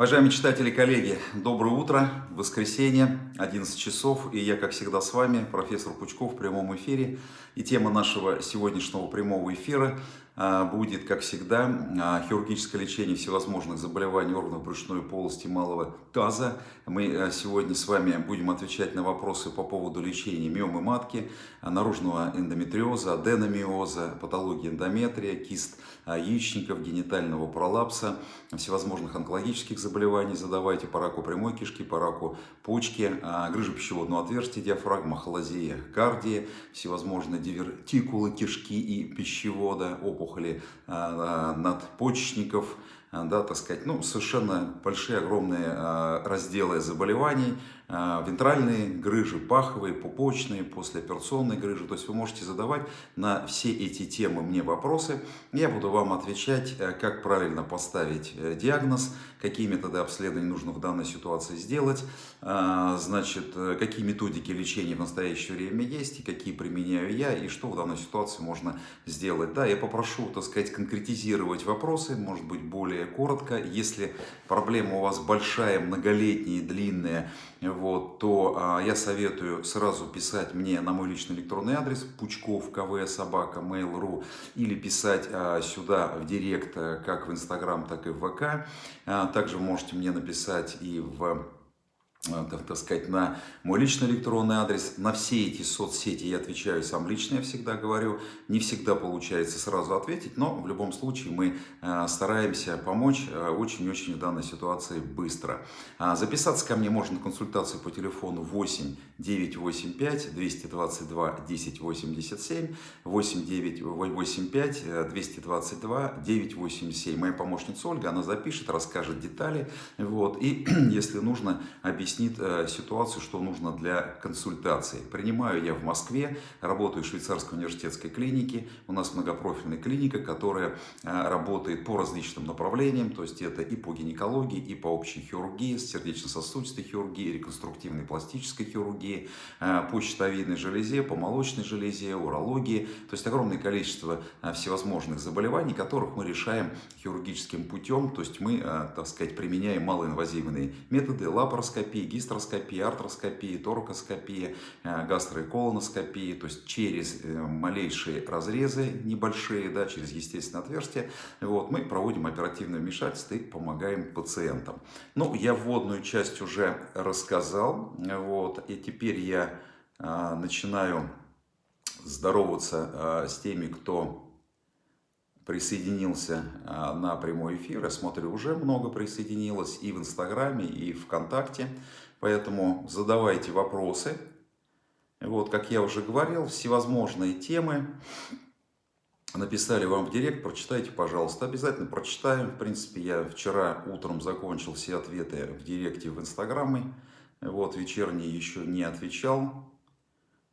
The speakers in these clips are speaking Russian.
Уважаемые читатели коллеги, доброе утро, воскресенье, 11 часов, и я, как всегда, с вами, профессор Пучков в прямом эфире. И тема нашего сегодняшнего прямого эфира будет, как всегда, а, хирургическое лечение всевозможных заболеваний органов брюшной полости малого таза. Мы а, сегодня с вами будем отвечать на вопросы по поводу лечения миомы матки, наружного эндометриоза, аденомиоза, патологии эндометрия, кист яичников, генитального пролапса, всевозможных онкологических заболеваний задавайте по раку прямой кишки, по раку почки, грыжи пищеводного отверстия, диафрагма, холозея, кардии, всевозможные дивертикулы кишки и пищевода, опухоль опухоли а, надпочечников, а, да, так сказать, ну, совершенно большие, огромные а, разделы заболеваний, вентральные грыжи, паховые, пупочные, послеоперационные грыжи. То есть вы можете задавать на все эти темы мне вопросы. Я буду вам отвечать, э, как правильно поставить э, диагноз, какие методы обследования нужно в данной ситуации сделать, значит, э, какие методики лечения в настоящее время есть и какие применяю я, и что в данной ситуации можно сделать. Да, я попрошу, так сказать, конкретизировать вопросы, может быть, более коротко. Если проблема у вас большая, многолетняя, длинная, вот, то а, я советую сразу писать мне на мой личный электронный адрес пучков кв собака mail.ru или писать а, сюда в директ а, как в инстаграм так и в вк а, также можете мне написать и в Э, так, сказать, на мой личный электронный адрес. На все эти соцсети я отвечаю сам лично, я всегда говорю. Не всегда получается сразу ответить, но в любом случае мы э, стараемся помочь э, очень-очень в данной ситуации быстро. А, записаться ко мне можно на консультацию по телефону 8 985 222 1087 8 985 222 987. Моя помощница Ольга, она запишет, расскажет детали. Вот, и если нужно, объяснить объяснит э, ситуацию, что нужно для консультации. Принимаю я в Москве, работаю в швейцарской университетской клинике. У нас многопрофильная клиника, которая э, работает по различным направлениям. То есть это и по гинекологии, и по общей хирургии, сердечно-сосудистой хирургии, реконструктивной пластической хирургии, э, по щитовидной железе, по молочной железе, урологии. То есть огромное количество всевозможных заболеваний, которых мы решаем хирургическим путем. То есть мы, так сказать, применяем малоинвазивные методы лапароскопии, эндоскопии, гистероскопии, артроскопии, торакоскопии, э, гастро- и колоноскопии, то есть через э, малейшие разрезы небольшие, да, через естественное отверстие, вот, мы проводим оперативное вмешательство и помогаем пациентам. Ну, я вводную часть уже рассказал, вот, и теперь я а, начинаю здороваться с теми, кто присоединился а, на прямой эфир. Я смотрю, уже много присоединилось и в Инстаграме, и ВКонтакте. Поэтому задавайте вопросы. Вот, как я уже говорил, всевозможные темы. Написали вам в директ, прочитайте, пожалуйста. Обязательно прочитаем. В принципе, я вчера утром закончил все ответы в директе в Инстаграме. Вот, вечерний еще не отвечал.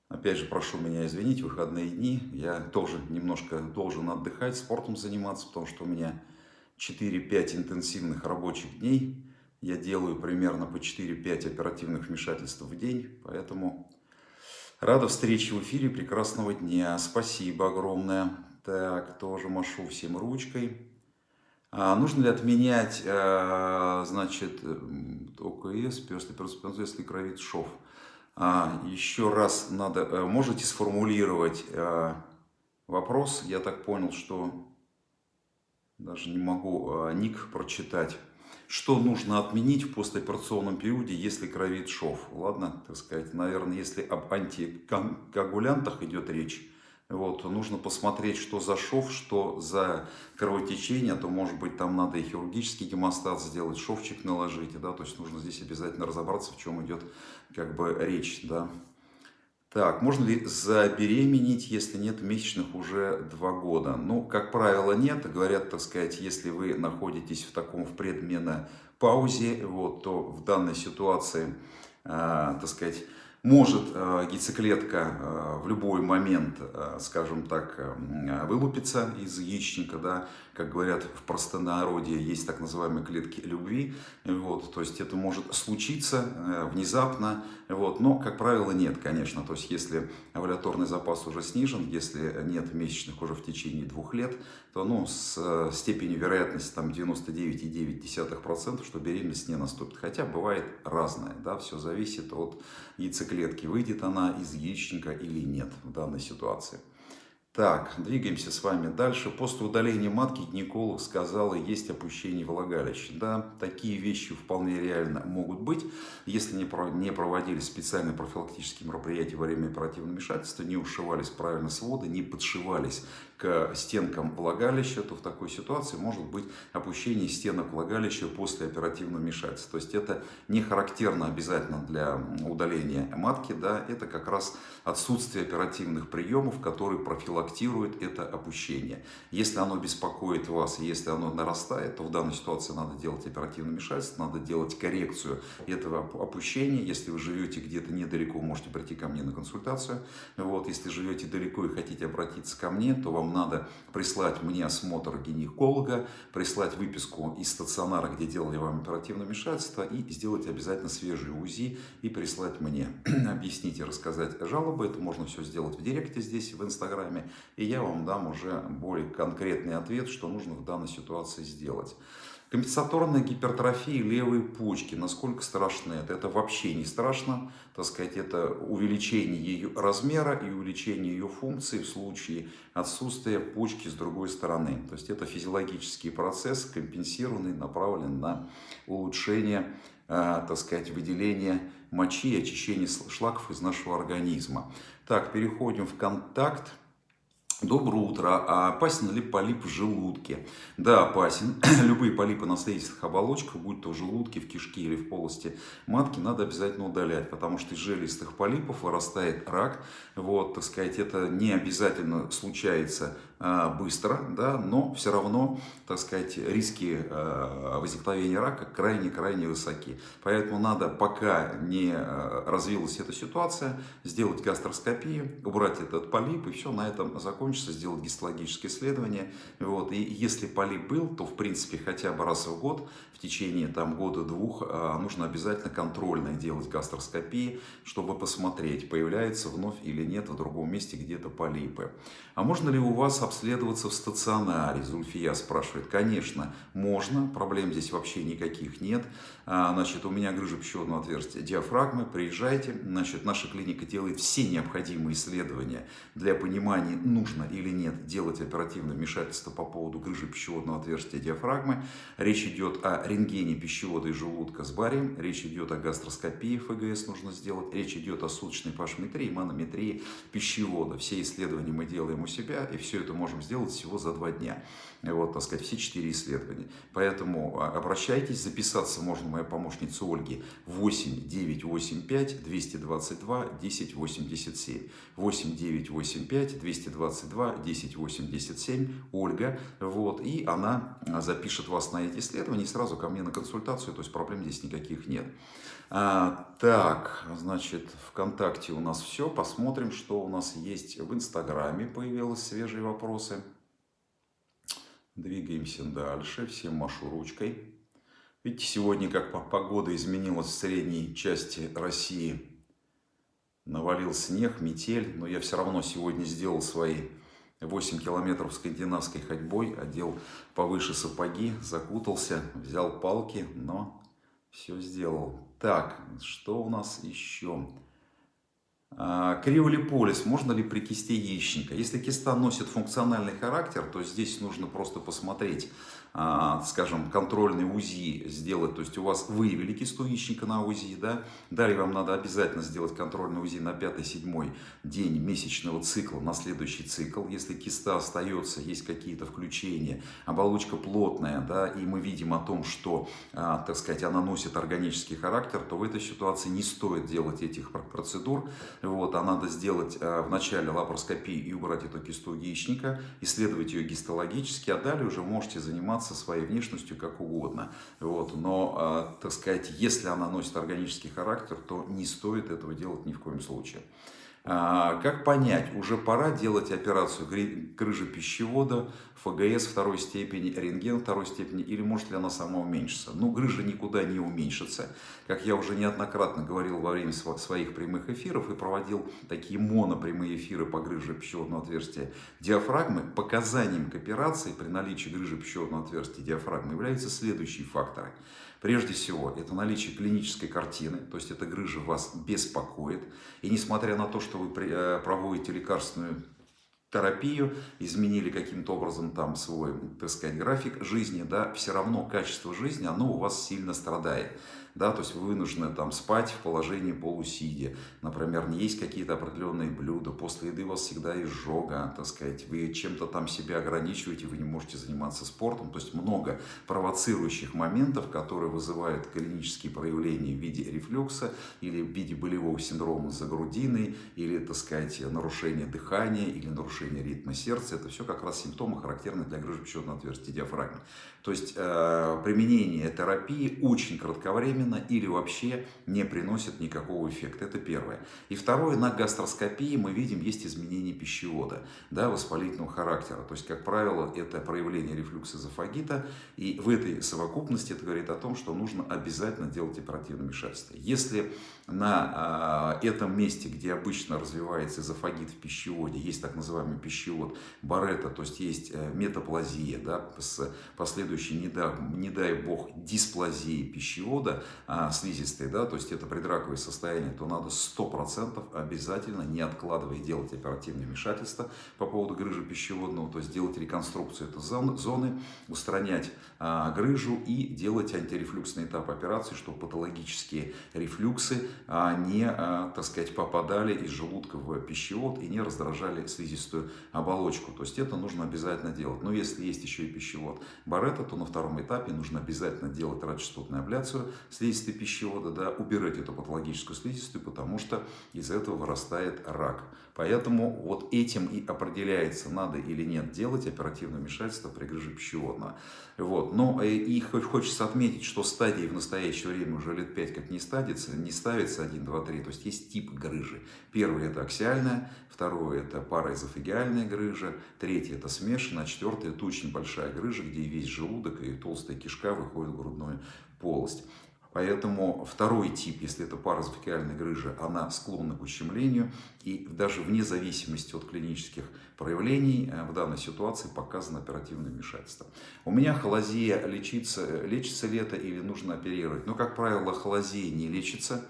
Опять же, прошу меня извинить, выходные дни. Я тоже немножко должен отдыхать, спортом заниматься, потому что у меня 4-5 интенсивных рабочих дней. Я делаю примерно по 4-5 оперативных вмешательств в день, поэтому рада встрече в эфире, прекрасного дня. Спасибо огромное. Так, тоже машу всем ручкой. А, нужно ли отменять, а, значит, ОКС, если кровит шов? А, еще раз надо, э, можете сформулировать э, вопрос. Я так понял, что даже не могу э, ник прочитать. Что нужно отменить в послеоперационном периоде, если кровит шов? Ладно, так сказать, наверное, если об антикоагулянтах идет речь, вот, нужно посмотреть, что за шов, что за кровотечение, а то, может быть, там надо и хирургический гемостат сделать, шовчик наложить, да, то есть нужно здесь обязательно разобраться, в чем идет как бы речь, да. Так, можно ли забеременеть, если нет месячных уже два года? Ну, как правило, нет. Говорят, так сказать, если вы находитесь в таком в предменопаузе, вот, то в данной ситуации, э, так сказать, Может э, яйцеклетка э, в любой момент, э, скажем так, вылупиться из яичника, да, как говорят в простонародье, есть так называемые клетки любви, вот, то есть это может случиться внезапно, вот, но, как правило, нет, конечно, то есть если овуляторный запас уже снижен, если нет месячных уже в течение двух лет, то, ну, с степенью вероятности там 99,9%, что беременность не наступит, хотя бывает разное, да, все зависит от яйцеклетки клетки, выйдет она из яичника или нет в данной ситуации. Так, двигаемся с вами дальше. После удаления матки гинеколог сказал, есть опущение влагалища. Да, такие вещи вполне реально могут быть, если не проводили специальные профилактические мероприятия во время оперативного вмешательства, не ушивались правильно своды, не подшивались к стенкам влагалища, то в такой ситуации может быть опущение стенок влагалища после оперативного вмешательства. То есть это не характерно обязательно для удаления матки, да, это как раз отсутствие оперативных приемов, которые профилактируют это опущение. Если оно беспокоит вас, если оно нарастает, то в данной ситуации надо делать оперативное вмешательство, надо делать коррекцию этого опущения. Если вы живете где-то недалеко, можете прийти ко мне на консультацию. Вот, если живете далеко и хотите обратиться ко мне, то вам вам надо прислать мне осмотр гинеколога, прислать выписку из стационара, где делали вам оперативное вмешательство, и сделать обязательно свежий УЗИ и прислать мне. Объяснить и рассказать жалобы. Это можно все сделать в директе здесь, в Инстаграме. И я вам дам уже более конкретный ответ, что нужно в данной ситуации сделать. Компенсаторная гипертрофия левой почки. Насколько страшно это? Это вообще не страшно. Так сказать, это увеличение ее размера и увеличение ее функции в случае отсутствия почки с другой стороны. То есть это физиологический процесс, компенсированный, направлен на улучшение, э, так сказать, выделения мочи и очищения шлаков из нашего организма. Так, переходим в контакт. Доброе утро. А опасен ли полип в желудке? Да, опасен. Любые полипы на слизистых оболочках, будь то в желудке, в кишке или в полости матки, надо обязательно удалять, потому что из желистых полипов вырастает рак. Вот, так сказать, это не обязательно случается быстро, да, но все равно, так сказать, риски а, возникновения рака крайне-крайне высоки. Поэтому надо, пока не а, развилась эта ситуация, сделать гастроскопию, убрать этот полип, и все на этом закончится, сделать гистологическое исследование. Вот. И если полип был, то, в принципе, хотя бы раз в год, в течение там, года-двух, нужно обязательно контрольно делать гастроскопии, чтобы посмотреть, появляется вновь или нет в другом месте где-то полипы. А можно ли у вас обследоваться в стационаре? Зульфия спрашивает. Конечно, можно. Проблем здесь вообще никаких нет. А, значит, у меня грыжа пищеводного отверстия диафрагмы. Приезжайте. Значит, наша клиника делает все необходимые исследования для понимания, нужно или нет делать оперативное вмешательство по поводу грыжи пищеводного отверстия диафрагмы. Речь идет о рентгене пищевода и желудка с барием. Речь идет о гастроскопии ФГС нужно сделать. Речь идет о суточной пашметрии, манометрии пищевода. Все исследования мы делаем у себя, и все это можем сделать всего за два дня. Вот, так сказать, все четыре исследования. Поэтому а, обращайтесь, записаться можно моя помощница Ольги 8 985 222 1087. 8 985 222 1087 Ольга. Вот, и она запишет вас на эти исследования и сразу ко мне на консультацию, то есть проблем здесь никаких нет. А, так, значит, ВКонтакте у нас все. Посмотрим, что у нас есть в Инстаграме. Появились свежие вопросы. Двигаемся дальше. Всем машу ручкой. Видите, сегодня как погода изменилась в средней части России. Навалил снег, метель, но я все равно сегодня сделал свои 8 километров скандинавской ходьбой, одел повыше сапоги, закутался, взял палки, но все сделал. Так, что у нас еще? А, криолиполис можно ли при кисте яичника? Если киста носит функциональный характер, то здесь нужно просто посмотреть, скажем, контрольный УЗИ сделать, то есть у вас выявили кисту яичника на УЗИ, да, далее вам надо обязательно сделать контрольный УЗИ на 5-7 день месячного цикла, на следующий цикл, если киста остается, есть какие-то включения, оболочка плотная, да, и мы видим о том, что, а, так сказать, она носит органический характер, то в этой ситуации не стоит делать этих процедур, вот, а надо сделать а, вначале лапароскопию и убрать эту кисту яичника, исследовать ее гистологически, а далее уже можете заниматься заниматься своей внешностью как угодно. Вот. Но, так сказать, если она носит органический характер, то не стоит этого делать ни в коем случае. А, как понять, уже пора делать операцию грыжи пищевода, ФГС второй степени, рентген второй степени, или может ли она сама уменьшиться? Ну, грыжа никуда не уменьшится. Как я уже неоднократно говорил во время своих прямых эфиров и проводил такие монопрямые эфиры по грыже пищеводного отверстия диафрагмы, показанием к операции при наличии грыжи пищеводного отверстия диафрагмы являются следующие факторы. Прежде всего, это наличие клинической картины, то есть эта грыжа вас беспокоит. И несмотря на то, что вы э, проводите лекарственную терапию, изменили каким-то образом там свой, так сказать, график жизни, да, все равно качество жизни, оно у вас сильно страдает да, то есть вы вынуждены там спать в положении полусидя, например, не есть какие-то определенные блюда, после еды у вас всегда изжога, так сказать, вы чем-то там себя ограничиваете, вы не можете заниматься спортом, то есть много провоцирующих моментов, которые вызывают клинические проявления в виде рефлюкса или в виде болевого синдрома за грудиной, или, так сказать, нарушение дыхания, или нарушение ритма сердца, это все как раз симптомы, характерные для грыжи пищеводного отверстия диафрагмы. То есть э, применение терапии очень кратковременно, временно или вообще не приносит никакого эффекта. Это первое. И второе, на гастроскопии мы видим, есть изменение пищевода, да, воспалительного характера. То есть, как правило, это проявление рефлюкса эзофагита. И в этой совокупности это говорит о том, что нужно обязательно делать оперативное вмешательство. Если на э, этом месте, где обычно развивается эзофагит в пищеводе, есть так называемый пищевод Барета, то есть есть э, метаплазия, да, с последующей, не дай, не дай бог, дисплазией пищевода, а, слизистой, да, то есть это предраковое состояние, то надо 100% обязательно, не откладывая, делать оперативное вмешательство по поводу грыжи пищеводного, то есть делать реконструкцию этой зоны, устранять грыжу и делать антирефлюксный этап операции, чтобы патологические рефлюксы а, не, а, так сказать, попадали из желудка в пищевод и не раздражали слизистую оболочку. То есть это нужно обязательно делать. Но если есть еще и пищевод Барета, то на втором этапе нужно обязательно делать радиочастотную абляцию слизистой пищевода, да, убирать эту патологическую слизистую, потому что из этого вырастает рак. Поэтому вот этим и определяется, надо или нет делать оперативное вмешательство при грыже пищеводного. Вот. Но э, и хочется отметить, что стадии в настоящее время уже лет 5 как не ставится, не ставится 1, 2, 3. То есть есть тип грыжи. Первый это аксиальная, второе это параэзофагиальная грыжа, третье это смешанная, а четвертое это очень большая грыжа, где весь желудок и толстая кишка выходит в грудную полость. Поэтому второй тип, если это паразофикальная грыжа, она склонна к ущемлению. И даже вне зависимости от клинических проявлений э, в данной ситуации показано оперативное вмешательство. У меня холозия лечится, лечится ли это или нужно оперировать? Но, как правило, холозия не лечится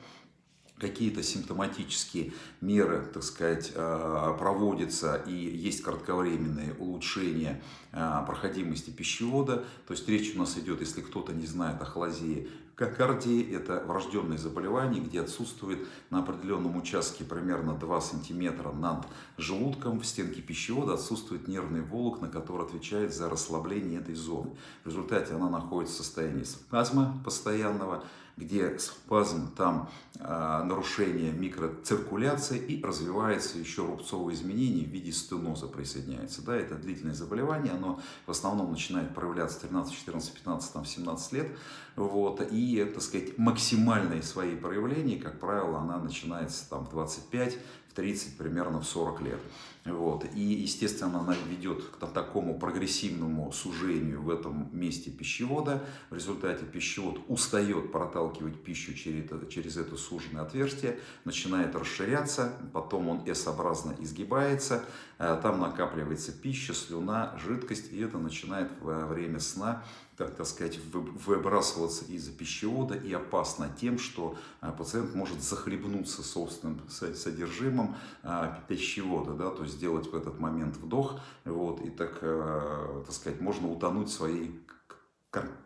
какие-то симптоматические меры, так сказать, э, проводятся и есть кратковременные улучшения э, проходимости пищевода. То есть речь у нас идет, если кто-то не знает о холозии, Кокардия – это врожденное заболевание, где отсутствует на определенном участке примерно 2 см над желудком в стенке пищевода отсутствует нервный волокна, который отвечает за расслабление этой зоны. В результате она находится в состоянии спазма постоянного, где спазм, там э, нарушение микроциркуляции и развивается еще рубцовые изменения в виде стеноза присоединяется. Да, это длительное заболевание, оно в основном начинает проявляться 13, 14, 15, там, 17 лет. Вот, и, так сказать, максимальные свои проявления, как правило, она начинается там в 25, 30, примерно в 40 лет. Вот. И, естественно, она ведет к такому прогрессивному сужению в этом месте пищевода. В результате пищевод устает проталкивать пищу через это, через это суженное отверстие, начинает расширяться, потом он S-образно изгибается, э, там накапливается пища, слюна, жидкость, и это начинает во время сна так, так сказать, выбрасываться из пищевода и опасно тем, что а, пациент может захлебнуться собственным содержимым а, пищевода, да, то есть сделать в этот момент вдох, вот, и так, а, так сказать, можно утонуть своей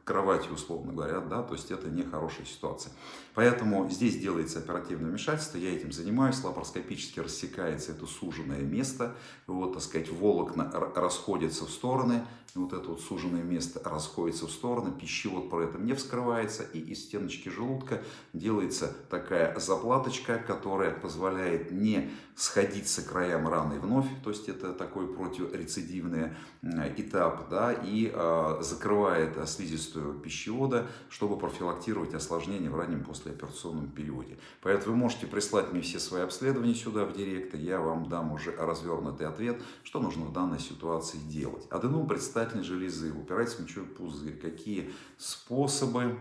кровати, условно говоря, да, то есть это не хорошая ситуация. Поэтому здесь делается оперативное вмешательство, я этим занимаюсь, лапароскопически рассекается это суженное место, вот, так сказать, волокна расходятся в стороны, вот это вот суженное место расходится в стороны, пищевод при этом не вскрывается, и из стеночки желудка делается такая заплаточка, которая позволяет не сходиться краям раны вновь, то есть это такой противорецидивный этап, да, и э, закрывает слизистую пищевода, чтобы профилактировать осложнения в раннем послеоперационном периоде. Поэтому вы можете прислать мне все свои обследования сюда в директ, и я вам дам уже развернутый ответ, что нужно в данной ситуации делать. Аденом предстательной железы, упирается мочевой пузырь, какие способы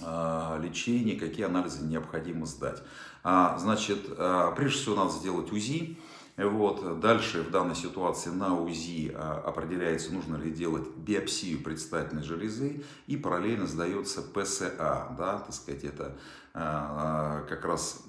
а, лечения, какие анализы необходимо сдать. А, значит, а, прежде всего надо сделать УЗИ. Вот. Дальше в данной ситуации на УЗИ определяется, нужно ли делать биопсию предстательной железы и параллельно сдается ПСА, да, так сказать, это а, как раз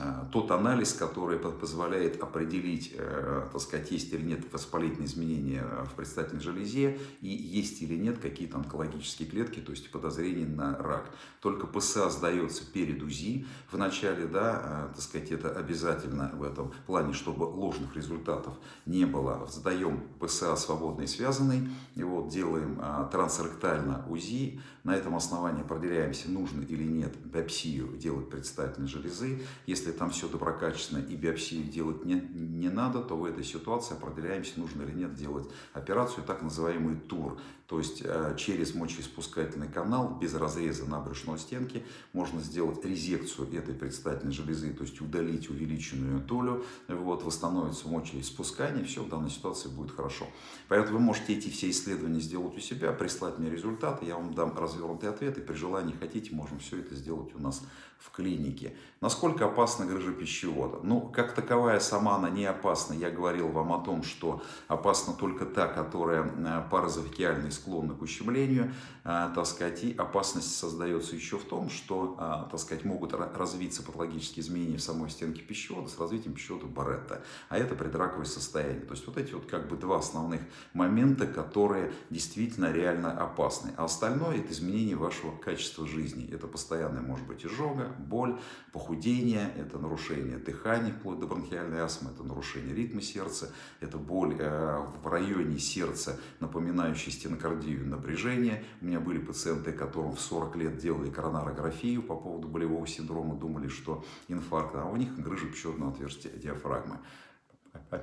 а, тот анализ, который позволяет определить, э, так сказать, есть или нет воспалительные изменения в предстательной железе и есть или нет какие-то онкологические клетки, то есть подозрения на рак. Только ПСА сдается перед УЗИ в начале, да, а, так сказать, это обязательно в этом плане, чтобы ложных результатов не было. Сдаем ПСА свободный связанный, и вот делаем трансректально УЗИ, на этом основании определяемся, нужно или нет биопсию делать предстательной железы. Если там все доброкачественно и биопсию делать не, не надо, то в этой ситуации определяемся, нужно или нет делать операцию, так называемый тур. То есть э, через мочеиспускательный канал без разреза на брюшной стенке можно сделать резекцию этой предстательной железы, то есть удалить увеличенную долю, вот, восстановится мочеиспускание, все в данной ситуации будет хорошо. Поэтому вы можете эти все исследования сделать у себя, прислать мне результаты, я вам дам развернутый ответ, и при желании хотите, можем все это сделать у нас в клинике. Насколько опасна грыжа пищевода? Ну, как таковая сама она не опасна. Я говорил вам о том, что опасна только та, которая э, паразофикиально склонна к ущемлению, э, так сказать, и опасность создается еще в том, что, э, так сказать, могут развиться патологические изменения в самой стенке пищевода с развитием пищевода Барретта, а это предраковое состояние. То есть вот эти вот как бы два основных момента, которые действительно реально опасны. А остальное это изменение вашего качества жизни. Это постоянная может быть изжога, боль, похудение, это нарушение дыхания, вплоть до бронхиальной астмы, это нарушение ритма сердца, это боль э, в районе сердца, напоминающая стенокардию, напряжение. У меня были пациенты, которым в 40 лет делали коронарографию по поводу болевого синдрома, думали, что инфаркт, а у них грыжа пищеводного отверстия диафрагмы.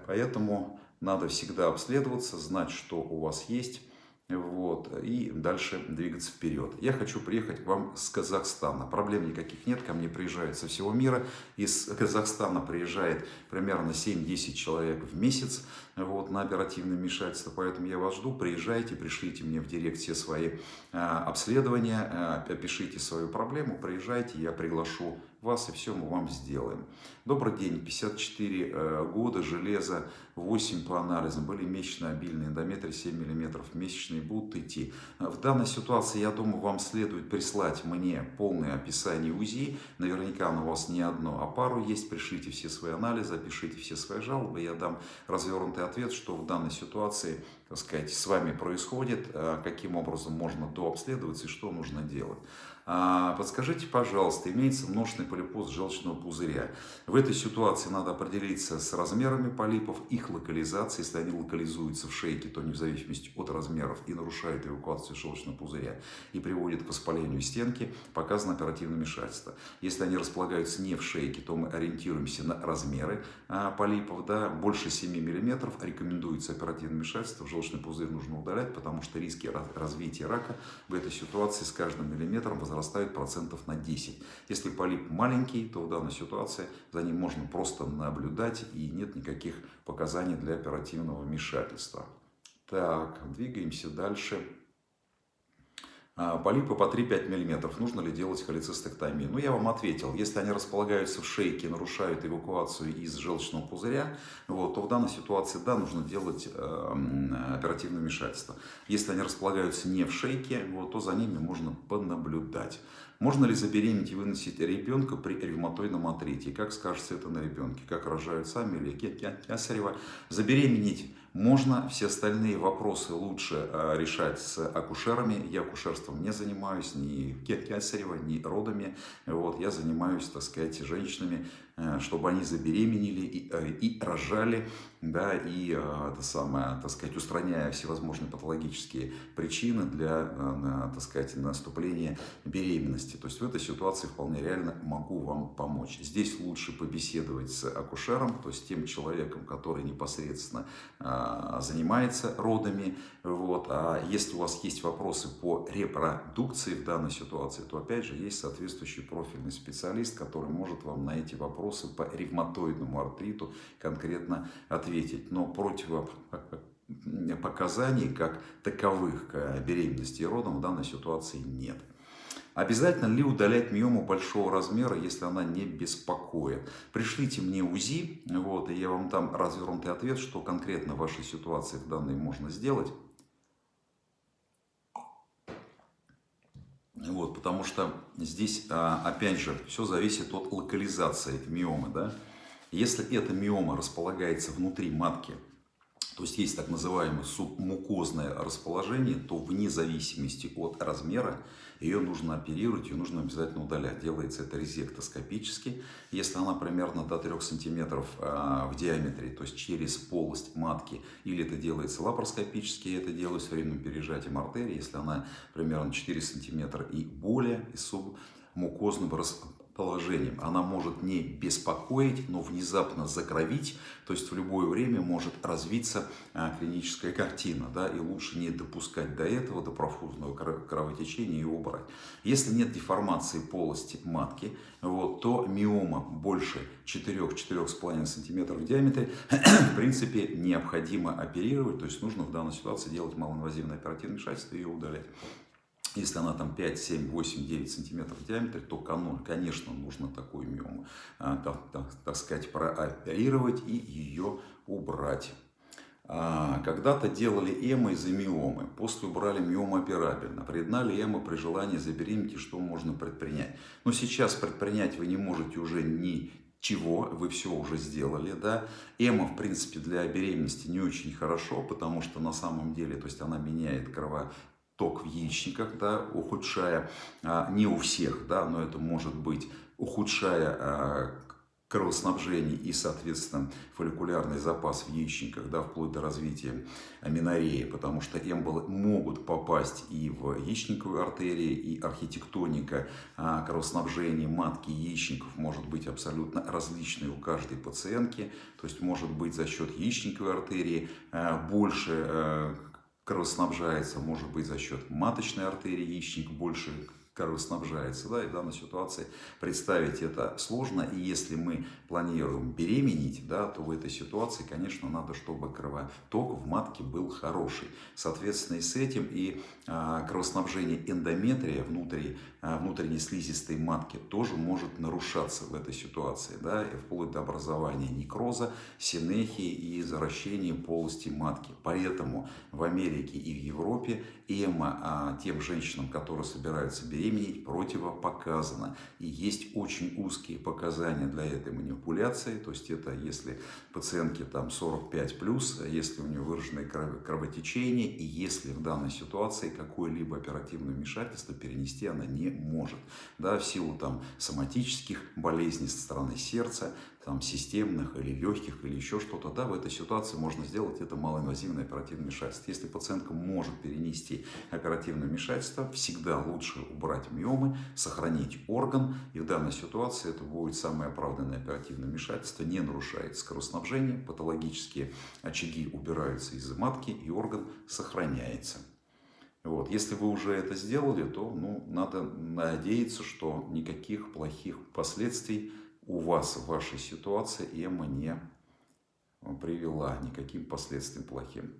Поэтому надо всегда обследоваться, знать, что у вас есть, вот, и дальше двигаться вперед. Я хочу приехать к вам с Казахстана. Проблем никаких нет, ко мне приезжают со всего мира. Из Казахстана приезжает примерно 7-10 человек в месяц вот, на оперативное вмешательство. Поэтому я вас жду, приезжайте, пришлите мне в директ все свои э, обследования, э, опишите свою проблему, приезжайте, я приглашу вас и все мы вам сделаем. Добрый день, 54 э, года, железо 8 по анализам, были месячные обильные, эндометрий 7 мм, месячные будут идти. В данной ситуации, я думаю, вам следует прислать мне полное описание УЗИ, наверняка оно у вас не одно, а пару есть, пришлите все свои анализы, опишите все свои жалобы, я дам развернутый ответ, что в данной ситуации, так сказать, с вами происходит, э, каким образом можно дообследоваться и что нужно делать. А, подскажите, пожалуйста, имеется множественный полипоз желчного пузыря. В этой ситуации надо определиться с размерами полипов, их локализацией. Если они локализуются в шейке, то не в зависимости от размеров и нарушают эвакуацию желчного пузыря и приводят к воспалению стенки, показано оперативное вмешательство. Если они располагаются не в шейке, то мы ориентируемся на размеры полипов. Да, больше 7 мм рекомендуется оперативное вмешательство. Желчный пузырь нужно удалять, потому что риски развития рака в этой ситуации с каждым миллиметром возрастают процентов на 10. Если полип маленький, то в данной ситуации за ним можно просто наблюдать и нет никаких показаний для оперативного вмешательства. Так, двигаемся дальше. А, полипы по 3-5 мм. Нужно ли делать холецистектомию? Ну, я вам ответил. Если они располагаются в шейке, нарушают эвакуацию из желчного пузыря, вот, то в данной ситуации, да, нужно делать э, оперативное вмешательство. Если они располагаются не в шейке, вот, то за ними можно понаблюдать. Можно ли забеременеть и выносить ребенка при ревматоидном артрите? Как скажется это на ребенке? Как рожают сами или кесарево? Забеременеть Можно все остальные вопросы лучше а, решать с акушерами. Я акушерством не занимаюсь, ни кесарево, ни родами. Вот, я занимаюсь, так сказать, женщинами, чтобы они забеременели и, э, и рожали, да, и, э, это самое, так сказать, устраняя всевозможные патологические причины для, так сказать, наступления беременности. То есть в этой ситуации вполне реально могу вам помочь. Здесь лучше побеседовать с акушером, то есть тем человеком, который непосредственно занимается родами. Вот. А если у вас есть вопросы по репродукции в данной ситуации, то опять же есть соответствующий профильный специалист, который может вам на эти вопросы вопросы по ревматоидному артриту конкретно ответить. Но противопоказаний как таковых к беременности и родам в данной ситуации нет. Обязательно ли удалять миому большого размера, если она не беспокоит? Пришлите мне УЗИ, вот, и я вам дам развернутый ответ, что конкретно в вашей ситуации в данной можно сделать. Вот, потому что здесь, а, опять же, все зависит от локализации миомы. Да? Если эта миома располагается внутри матки, то есть есть так называемое субмукозное расположение, то вне зависимости от размера ее нужно оперировать, ее нужно обязательно удалять. Делается это резектоскопически. Если она примерно до 3 см а, в диаметре, то есть через полость матки, или это делается лапароскопически, это делается временным пережатием артерии, если она примерно 4 см и более, и субмукозным положением. Она может не беспокоить, но внезапно закровить, то есть в любое время может развиться а, клиническая картина, да, и лучше не допускать до этого, до профузного кровотечения и убрать. Если нет деформации полости матки, вот, то миома больше 4-4,5 см в диаметре, в принципе, необходимо оперировать, то есть нужно в данной ситуации делать малоинвазивное оперативное вмешательство и ее удалять. Если она там 5, 7, 8, 9 сантиметров в диаметре, то, конечно, нужно такую миому, так, так, так сказать, прооперировать и ее убрать. А, когда-то делали эмо из-за миомы, после убрали миому операбельно. Признали эмо при желании забеременеть, что можно предпринять. Но сейчас предпринять вы не можете уже ни чего вы все уже сделали, да. Эмо, в принципе, для беременности не очень хорошо, потому что на самом деле, то есть она меняет крово, ток в яичниках, да, ухудшая, а, не у всех, да, но это может быть, ухудшая а, кровоснабжение и, соответственно, фолликулярный запас в яичниках, да, вплоть до развития аминореи, потому что эмболы могут попасть и в яичниковую артерию, и архитектоника а, кровоснабжения матки яичников может быть абсолютно различной у каждой пациентки, то есть может быть за счет яичниковой артерии больше кровоснабжается, может быть, за счет маточной артерии, яичник больше кровоснабжается. Да, и в данной ситуации представить это сложно. И если мы планируем беременеть, да, то в этой ситуации, конечно, надо, чтобы кровоток в матке был хороший. Соответственно, и с этим и а, кровоснабжение эндометрия внутри, а, внутренней слизистой матки тоже может нарушаться в этой ситуации. Да, и вплоть до образования некроза, синехии и заращения полости матки. Поэтому в Америке и в Европе эмо а, тем женщинам, которые собираются беременеть, беременеть противопоказано. И есть очень узкие показания для этой манипуляции. То есть это если пациентке там 45 плюс, если у нее выраженное кровотечение, и если в данной ситуации какое-либо оперативное вмешательство перенести она не может. Да, в силу там соматических болезней со стороны сердца, там, системных или легких или еще что-то, да, в этой ситуации можно сделать это малоинвазивное оперативное вмешательство. Если пациентка может перенести оперативное вмешательство, всегда лучше убрать миомы, сохранить орган, и в данной ситуации это будет самое оправданное оперативное вмешательство, не нарушает кровоснабжение, патологические очаги убираются из матки, и орган сохраняется. Вот. Если вы уже это сделали, то ну, надо надеяться, что никаких плохих последствий у вас в вашей ситуации эма не привела никаким последствиям плохим.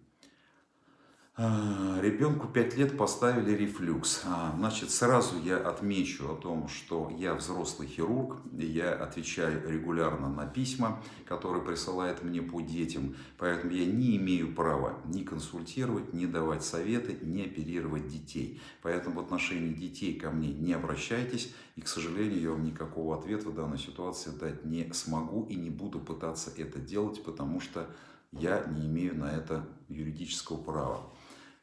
А, ребенку 5 лет поставили рефлюкс. А, значит, сразу я отмечу о том, что я взрослый хирург, я отвечаю регулярно на письма, которые присылают мне по детям, поэтому я не имею права ни консультировать, ни давать советы, ни оперировать детей. Поэтому в отношении детей ко мне не обращайтесь, и, к сожалению, я вам никакого ответа в данной ситуации дать не смогу и не буду пытаться это делать, потому что я не имею на это юридического права.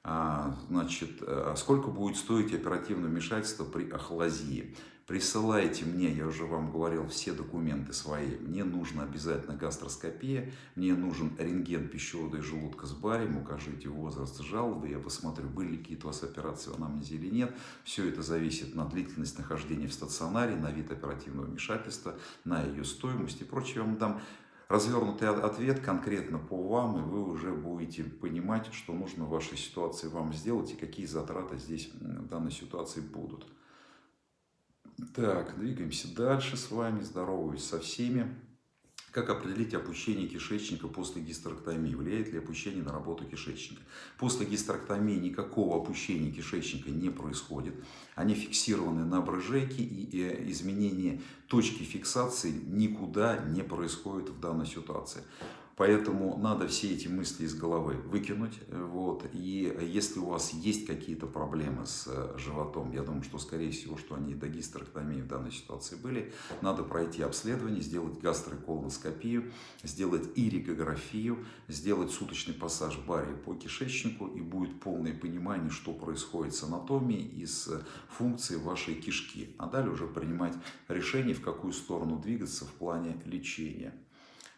А, значит, а сколько будет стоить оперативное вмешательство при ахлазии? Присылайте мне, я уже вам говорил, все документы свои. Мне нужна обязательно гастроскопия, мне нужен рентген пищевода и желудка с барием, укажите возраст жалобы, я посмотрю, были какие-то у вас операции в анамнезе или нет. Все это зависит на длительность нахождения в стационаре, на вид оперативного вмешательства, на ее стоимость и прочее. Я вам дам развернутый ответ конкретно по вам, и вы уже будете понимать, что нужно в вашей ситуации вам сделать и какие затраты здесь в данной ситуации будут. Так, двигаемся дальше с вами. Здороваюсь со всеми. Как определить опущение кишечника после гистерэктомии? Влияет ли опущение на работу кишечника? После гистерэктомии никакого опущения кишечника не происходит. Они фиксированы на брыжейке и изменение точки фиксации никуда не происходит в данной ситуации. Поэтому надо все эти мысли из головы выкинуть. Вот. И если у вас есть какие-то проблемы с э, животом, я думаю, что скорее всего, что они до гистерэктомии в данной ситуации были, надо пройти обследование, сделать гастроколоноскопию, сделать иригографию, сделать суточный пассаж барии по кишечнику, и будет полное понимание, что происходит с анатомией и с функцией вашей кишки. А далее уже принимать решение, в какую сторону двигаться в плане лечения.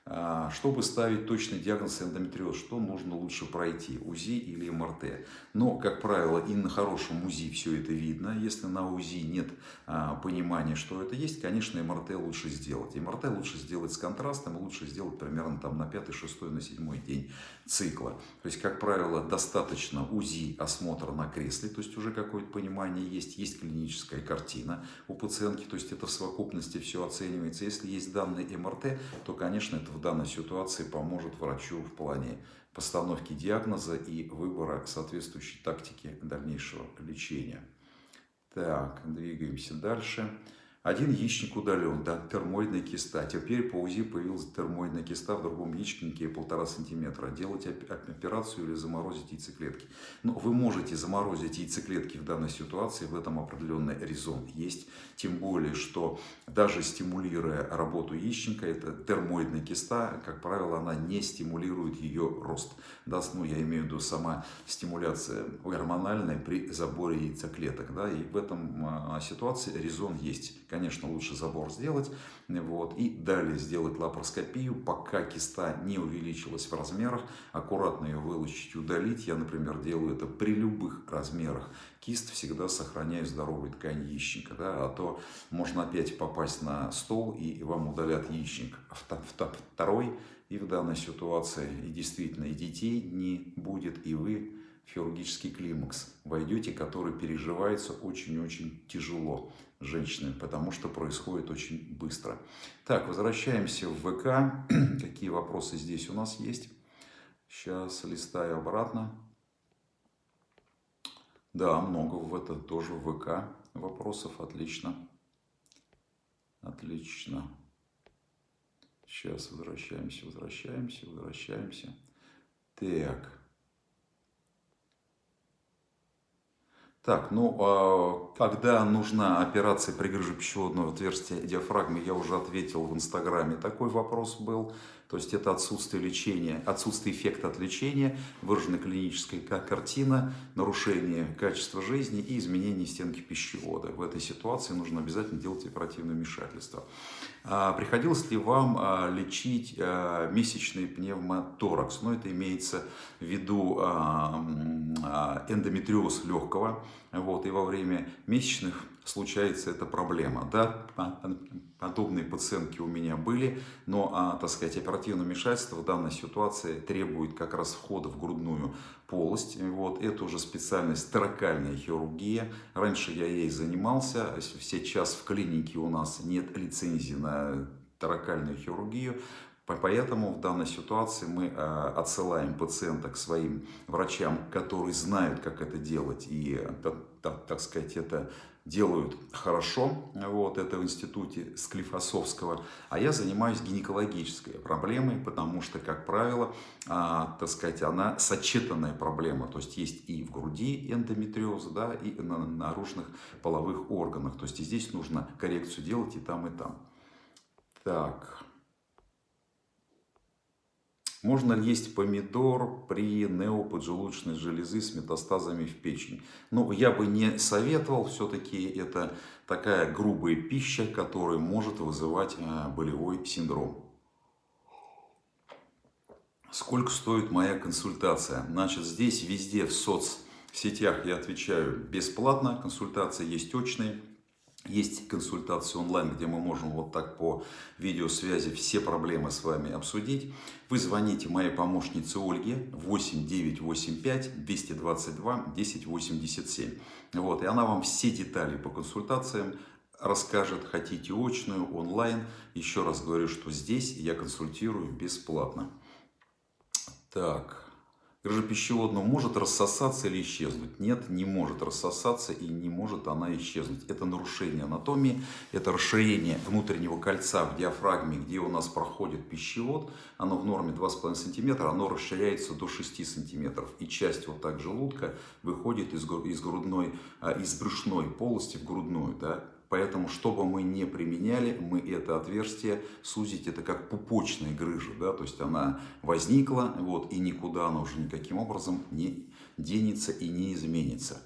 А, чтобы ставить точный диагноз эндометриоз, что нужно лучше пройти, УЗИ или МРТ? Но, как правило, и на хорошем УЗИ все это видно. Если на УЗИ нет а, понимания, что это есть, конечно, МРТ лучше сделать. МРТ лучше сделать с контрастом, лучше сделать примерно там, на 5, 6, на 7 день цикла. То есть, как правило, достаточно УЗИ осмотра на кресле, то есть уже какое-то понимание есть, есть клиническая картина у пациентки, то есть это в совокупности все оценивается. Если есть данные МРТ, то, конечно, это в данной ситуации поможет врачу в плане постановки диагноза и выбора соответствующей тактики дальнейшего лечения. Так, двигаемся дальше. Один яичник удален, да, термоидная киста. Теперь по УЗИ появилась термоидная киста в другом яичнике полтора сантиметра. Делать операцию или заморозить яйцеклетки. Но вы можете заморозить яйцеклетки в данной ситуации, в этом определенный резон есть. Тем более, что даже стимулируя работу яичника, это термоидная киста, как правило, она не стимулирует ее рост. Да, ну, я имею в виду сама стимуляция гормональная при заборе яйцеклеток. Да, и в этом а, ситуации резон есть конечно, лучше забор сделать. Вот, и далее сделать лапароскопию, пока киста не увеличилась в размерах. Аккуратно ее вылучить, удалить. Я, например, делаю это при любых размерах кист, всегда сохраняю здоровую ткань яичника. Да, а то можно опять попасть на стол и вам удалят яичник. Второй и в данной ситуации и действительно и детей не будет, и вы в хирургический климакс войдете, который переживается очень-очень тяжело женщины, потому что происходит очень быстро. Так, возвращаемся в ВК. Какие вопросы здесь у нас есть? Сейчас листаю обратно. Да, много в это тоже в ВК вопросов. Отлично. Отлично. Сейчас возвращаемся, возвращаемся, возвращаемся. Так. Так, ну, а когда нужна операция при грыже пищеводного отверстия диафрагмы, я уже ответил в Инстаграме. Такой вопрос был. То есть это отсутствие лечения, отсутствие эффекта от лечения, выраженная клиническая картина, нарушение качества жизни и изменение стенки пищевода. В этой ситуации нужно обязательно делать оперативное вмешательство. А приходилось ли вам а, лечить а, месячный пневмоторакс? Ну, это имеется в виду эндометриоз легкого. Вот, и во время месячных случается эта проблема. Да, подобные пациентки у меня были, но, а, так сказать, оперативное вмешательство в данной ситуации требует как раз входа в грудную полость. Вот, это уже специальность торакальная хирургия. Раньше я ей занимался, сейчас в клинике у нас нет лицензии на торакальную хирургию, Поэтому в данной ситуации мы э, отсылаем пациента к своим врачам, которые знают, как это делать, и, так сказать, это делают хорошо, вот, это в институте Склифосовского, а я занимаюсь гинекологической проблемой, потому что, как правило, а, так сказать, она сочетанная проблема, то есть есть и в груди эндометриоз, да, и на наружных половых органах, то есть и здесь нужно коррекцию делать и там, и там. Так, Можно ли есть помидор при неоподжелудочной железы с метастазами в печень? Ну, я бы не советовал, все-таки это такая грубая пища, которая может вызывать э, болевой синдром. Сколько стоит моя консультация? Значит, здесь везде в соцсетях я отвечаю бесплатно, консультации есть очные. Есть консультации онлайн, где мы можем вот так по видеосвязи все проблемы с вами обсудить. Вы звоните моей помощнице Ольге 8985 222 1087. Вот, и она вам все детали по консультациям расскажет. Хотите очную, онлайн. Еще раз говорю, что здесь я консультирую бесплатно. Так. Грыжа пищеводного может рассосаться или исчезнуть? Нет, не может рассосаться и не может она исчезнуть. Это нарушение анатомии, это расширение внутреннего кольца в диафрагме, где у нас проходит пищевод. Оно в норме 2,5 см, оно расширяется до 6 см. И часть вот так желудка выходит из, из грудной, а, из брюшной полости в грудную. Да? Поэтому, что бы мы не применяли, мы это отверстие сузить, это как пупочная грыжа, да, то есть она возникла, вот, и никуда она уже никаким образом не денется и не изменится.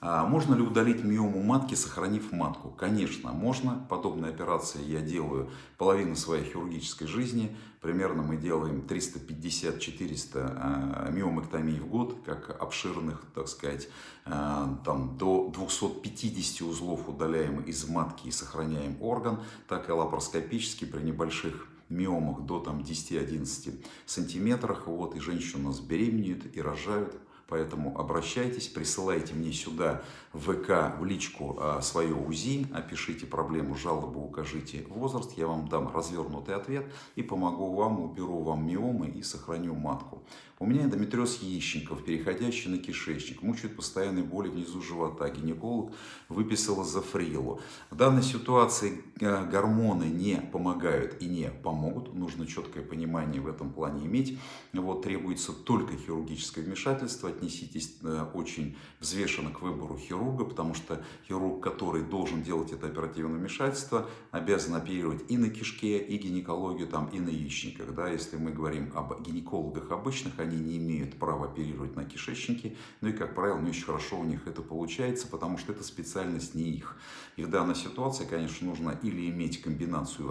А можно ли удалить миому матки, сохранив матку? Конечно, можно. Подобные операции я делаю половину своей хирургической жизни. Примерно мы делаем 350-400 а, миомэктомий в год, как обширных, так сказать, а, там до 250 узлов удаляем из матки и сохраняем орган, так и лапароскопически при небольших миомах до там 10-11 сантиметрах. Вот, и женщины у нас беременеют и рожают Поэтому обращайтесь, присылайте мне сюда в ВК, в личку а, свое УЗИ, опишите проблему, жалобу, укажите возраст, я вам дам развернутый ответ и помогу вам, уберу вам миомы и сохраню матку. У меня эндометриоз яичников, переходящий на кишечник, мучает постоянные боли внизу живота. Гинеколог выписал зафрилу. В данной ситуации э, гормоны не помогают и не помогут. Нужно четкое понимание в этом плане иметь. Вот, требуется только хирургическое вмешательство. Отнеситесь э, очень взвешенно к выбору хирурга, потому что хирург, который должен делать это оперативное вмешательство, обязан оперировать и на кишке, и гинекологию, там, и на яичниках. Да? Если мы говорим об гинекологах обычных, они не имеют права оперировать на кишечнике, ну и, как правило, не очень хорошо у них это получается, потому что это специальность не их. И в данной ситуации, конечно, нужно или иметь комбинацию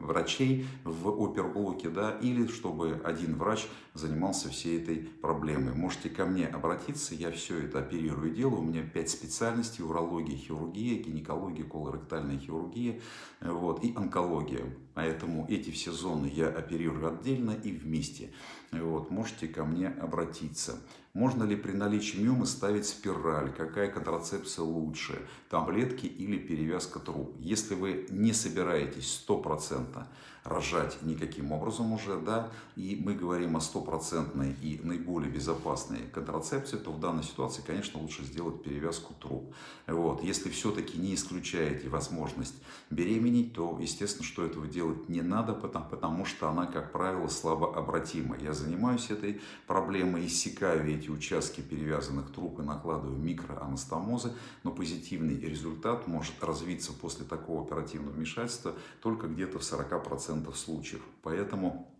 врачей в оперблоке, да, или чтобы один врач занимался всей этой проблемой. Можете ко мне обратиться, я все это оперирую делаю. У меня пять специальностей, урология, хирургия, гинекология, колоректальная хирургия вот, и онкология. Поэтому эти все зоны я оперирую отдельно и вместе. Вот, можете ко мне обратиться. Можно ли при наличии миомы ставить спираль? Какая контрацепция лучше? Таблетки или перевязка труб? Если вы не собираетесь стопроцентно рожать никаким образом уже, да, и мы говорим о стопроцентной и наиболее безопасной контрацепции, то в данной ситуации, конечно, лучше сделать перевязку труб. Вот. Если все-таки не исключаете возможность беременеть, то, естественно, что этого делать не надо, потому, потому что она, как правило, слабообратима. Я занимаюсь этой проблемой, иссякаю эти участки перевязанных труб и накладываю микроанастомозы, но позитивный результат может развиться после такого оперативного вмешательства только где-то в 40% 90% случаев. Поэтому,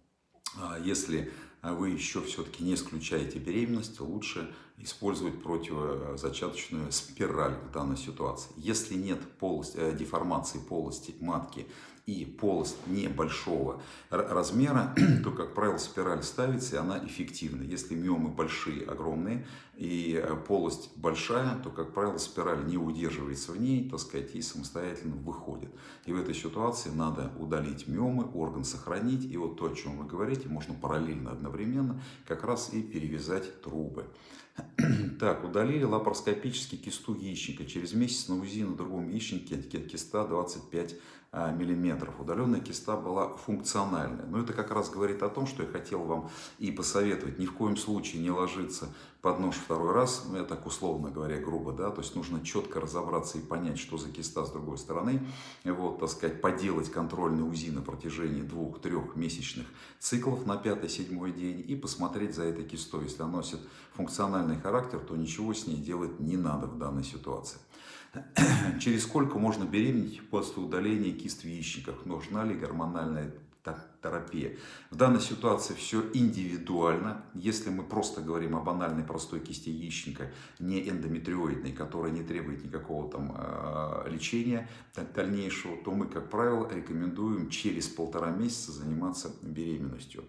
а, если вы еще все-таки не исключаете беременность, лучше использовать противозачаточную спираль в данной ситуации. Если нет полости, э, деформации полости матки и полость небольшого размера, то, как правило, спираль ставится, и она эффективна. Если миомы большие, огромные, и э, полость большая, то, как правило, спираль не удерживается в ней, так сказать, и самостоятельно выходит. И в этой ситуации надо удалить миомы, орган сохранить, и вот то, о чем вы говорите, можно параллельно одновременно как раз и перевязать трубы. Так, удалили лапароскопически кисту яичника. Через месяц на УЗИ на другом яичнике киста 25 а, миллиметров. Удаленная киста была функциональная. Но это как раз говорит о том, что я хотел вам и посоветовать. Ни в коем случае не ложиться под нож второй раз, ну, я так условно говоря, грубо, да, то есть нужно четко разобраться и понять, что за киста с другой стороны, вот, так сказать, поделать контрольный УЗИ на протяжении двух-трех месячных циклов на пятый-седьмой день и посмотреть за этой кистой. Если она носит функциональный характер, то ничего с ней делать не надо в данной ситуации. Через сколько можно беременеть после удаления кист в яичниках? Нужна ли гормональная терапия. В данной ситуации все индивидуально. Если мы просто говорим о банальной простой кисти яичника, не эндометриоидной, которая не требует никакого там э, лечения дальнейшего, то мы, как правило, рекомендуем через полтора месяца заниматься беременностью.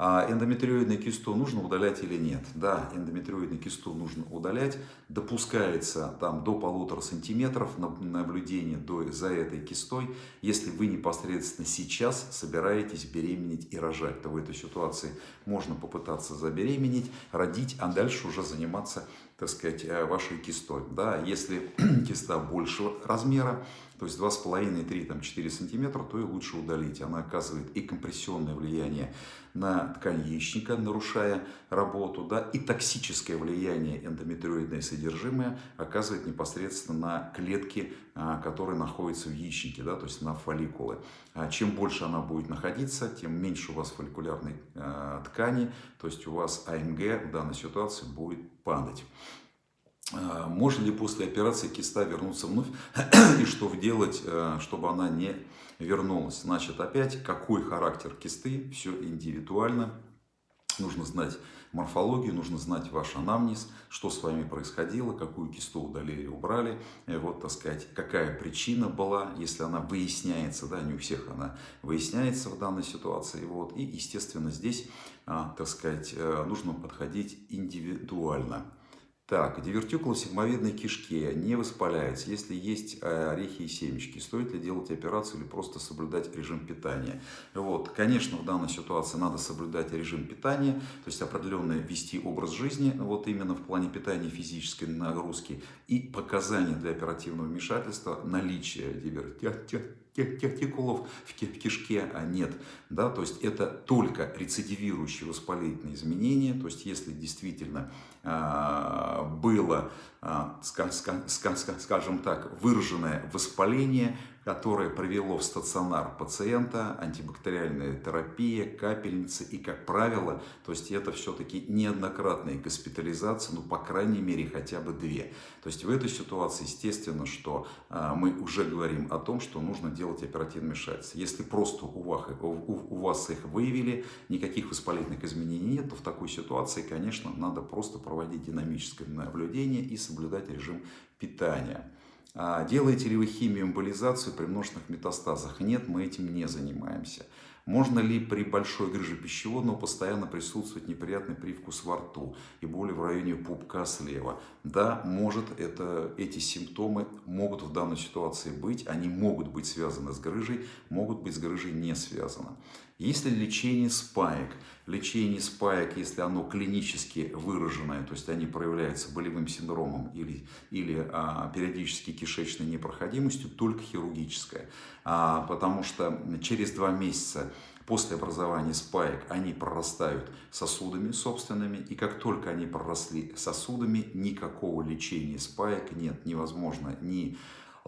А эндометриоидную кисту нужно удалять или нет? Да, эндометриоидную кисту нужно удалять. Допускается там до полутора сантиметров наблюдение до, за этой кистой. Если вы непосредственно сейчас собираетесь беременеть и рожать, то в этой ситуации можно попытаться забеременеть, родить, а дальше уже заниматься так сказать, э, вашей кистой. Да? Если киста большего размера, то есть 2,5-3-4 сантиметра, то и лучше удалить. Она оказывает и компрессионное влияние на ткань яичника, нарушая работу, да, и токсическое влияние эндометриоидное содержимое оказывает непосредственно на клетки, а, которые находятся в яичнике, да, то есть на фолликулы. А чем больше она будет находиться, тем меньше у вас фолликулярной а, ткани, то есть у вас АМГ в данной ситуации будет падать. Можно ли после операции киста вернуться вновь и что делать, чтобы она не вернулась. Значит, опять, какой характер кисты, все индивидуально. Нужно знать морфологию, нужно знать ваш анамнез, что с вами происходило, какую кисту удалили, убрали, вот, так сказать, какая причина была, если она выясняется, да, не у всех она выясняется в данной ситуации, вот, и, естественно, здесь, а, так сказать, э, нужно подходить индивидуально. Так, дивертикула в сигмовидной кишке не воспаляется. Если есть э, орехи и семечки, стоит ли делать операцию или просто соблюдать режим питания? Вот, конечно, в данной ситуации надо соблюдать режим питания, то есть определенно вести образ жизни, вот именно в плане питания физической нагрузки и показания для оперативного вмешательства наличия дивертикулов в кишке а нет. Да? То есть это только рецидивирующие воспалительные изменения, то есть если действительно было, а, скажем так, выраженное воспаление, которое привело в стационар пациента, антибактериальная терапия, капельницы и, как правило, то есть это все-таки неоднократные госпитализации, ну, по крайней мере, хотя бы две. То есть в этой ситуации, естественно, что а, мы уже говорим о том, что нужно делать оперативное вмешательство. Если просто у вас, у вас их выявили, никаких воспалительных изменений нет, то в такой ситуации, конечно, надо просто проводить динамическое наблюдение и соблюдать режим питания. А делаете ли вы химию эмболизацию при множественных метастазах? Нет, мы этим не занимаемся. Можно ли при большой грыже пищеводного постоянно присутствовать неприятный привкус во рту и боли в районе пупка слева? Да, может, это, эти симптомы могут в данной ситуации быть, они могут быть связаны с грыжей, могут быть с грыжей не связаны. Если лечение спаек, лечение спаек, если оно клинически выраженное, то есть они проявляются болевым синдромом или, или а, периодически кишечной непроходимостью, только хирургическое. А, потому что через два месяца после образования спаек они прорастают сосудами собственными, и как только они проросли сосудами, никакого лечения спаек нет, невозможно ни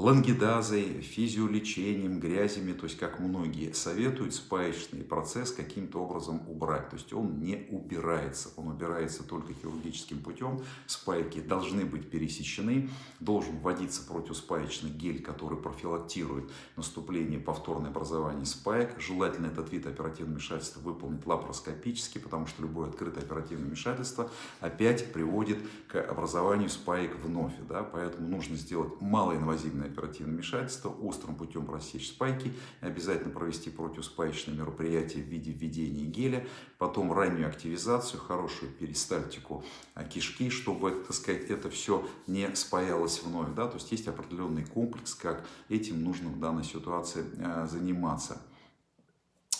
лангидазой, физиолечением, грязями, то есть как многие советуют, спаечный процесс каким-то образом убрать. То есть он не убирается, он убирается только хирургическим путем. Спайки должны быть пересечены, должен вводиться противоспаечный гель, который профилактирует наступление повторное образование спаек. Желательно этот вид оперативного вмешательства выполнить лапароскопически, потому что любое открытое оперативное вмешательство опять приводит к образованию спаек вновь. Да? Поэтому нужно сделать малоинвазивное оперативное вмешательство, острым путем рассечь спайки, обязательно провести противоспаечное мероприятие в виде введения геля, потом раннюю активизацию, хорошую перистальтику а, кишки, чтобы, так сказать, это все не спаялось вновь. Да? То есть есть определенный комплекс, как этим нужно в данной ситуации а, заниматься.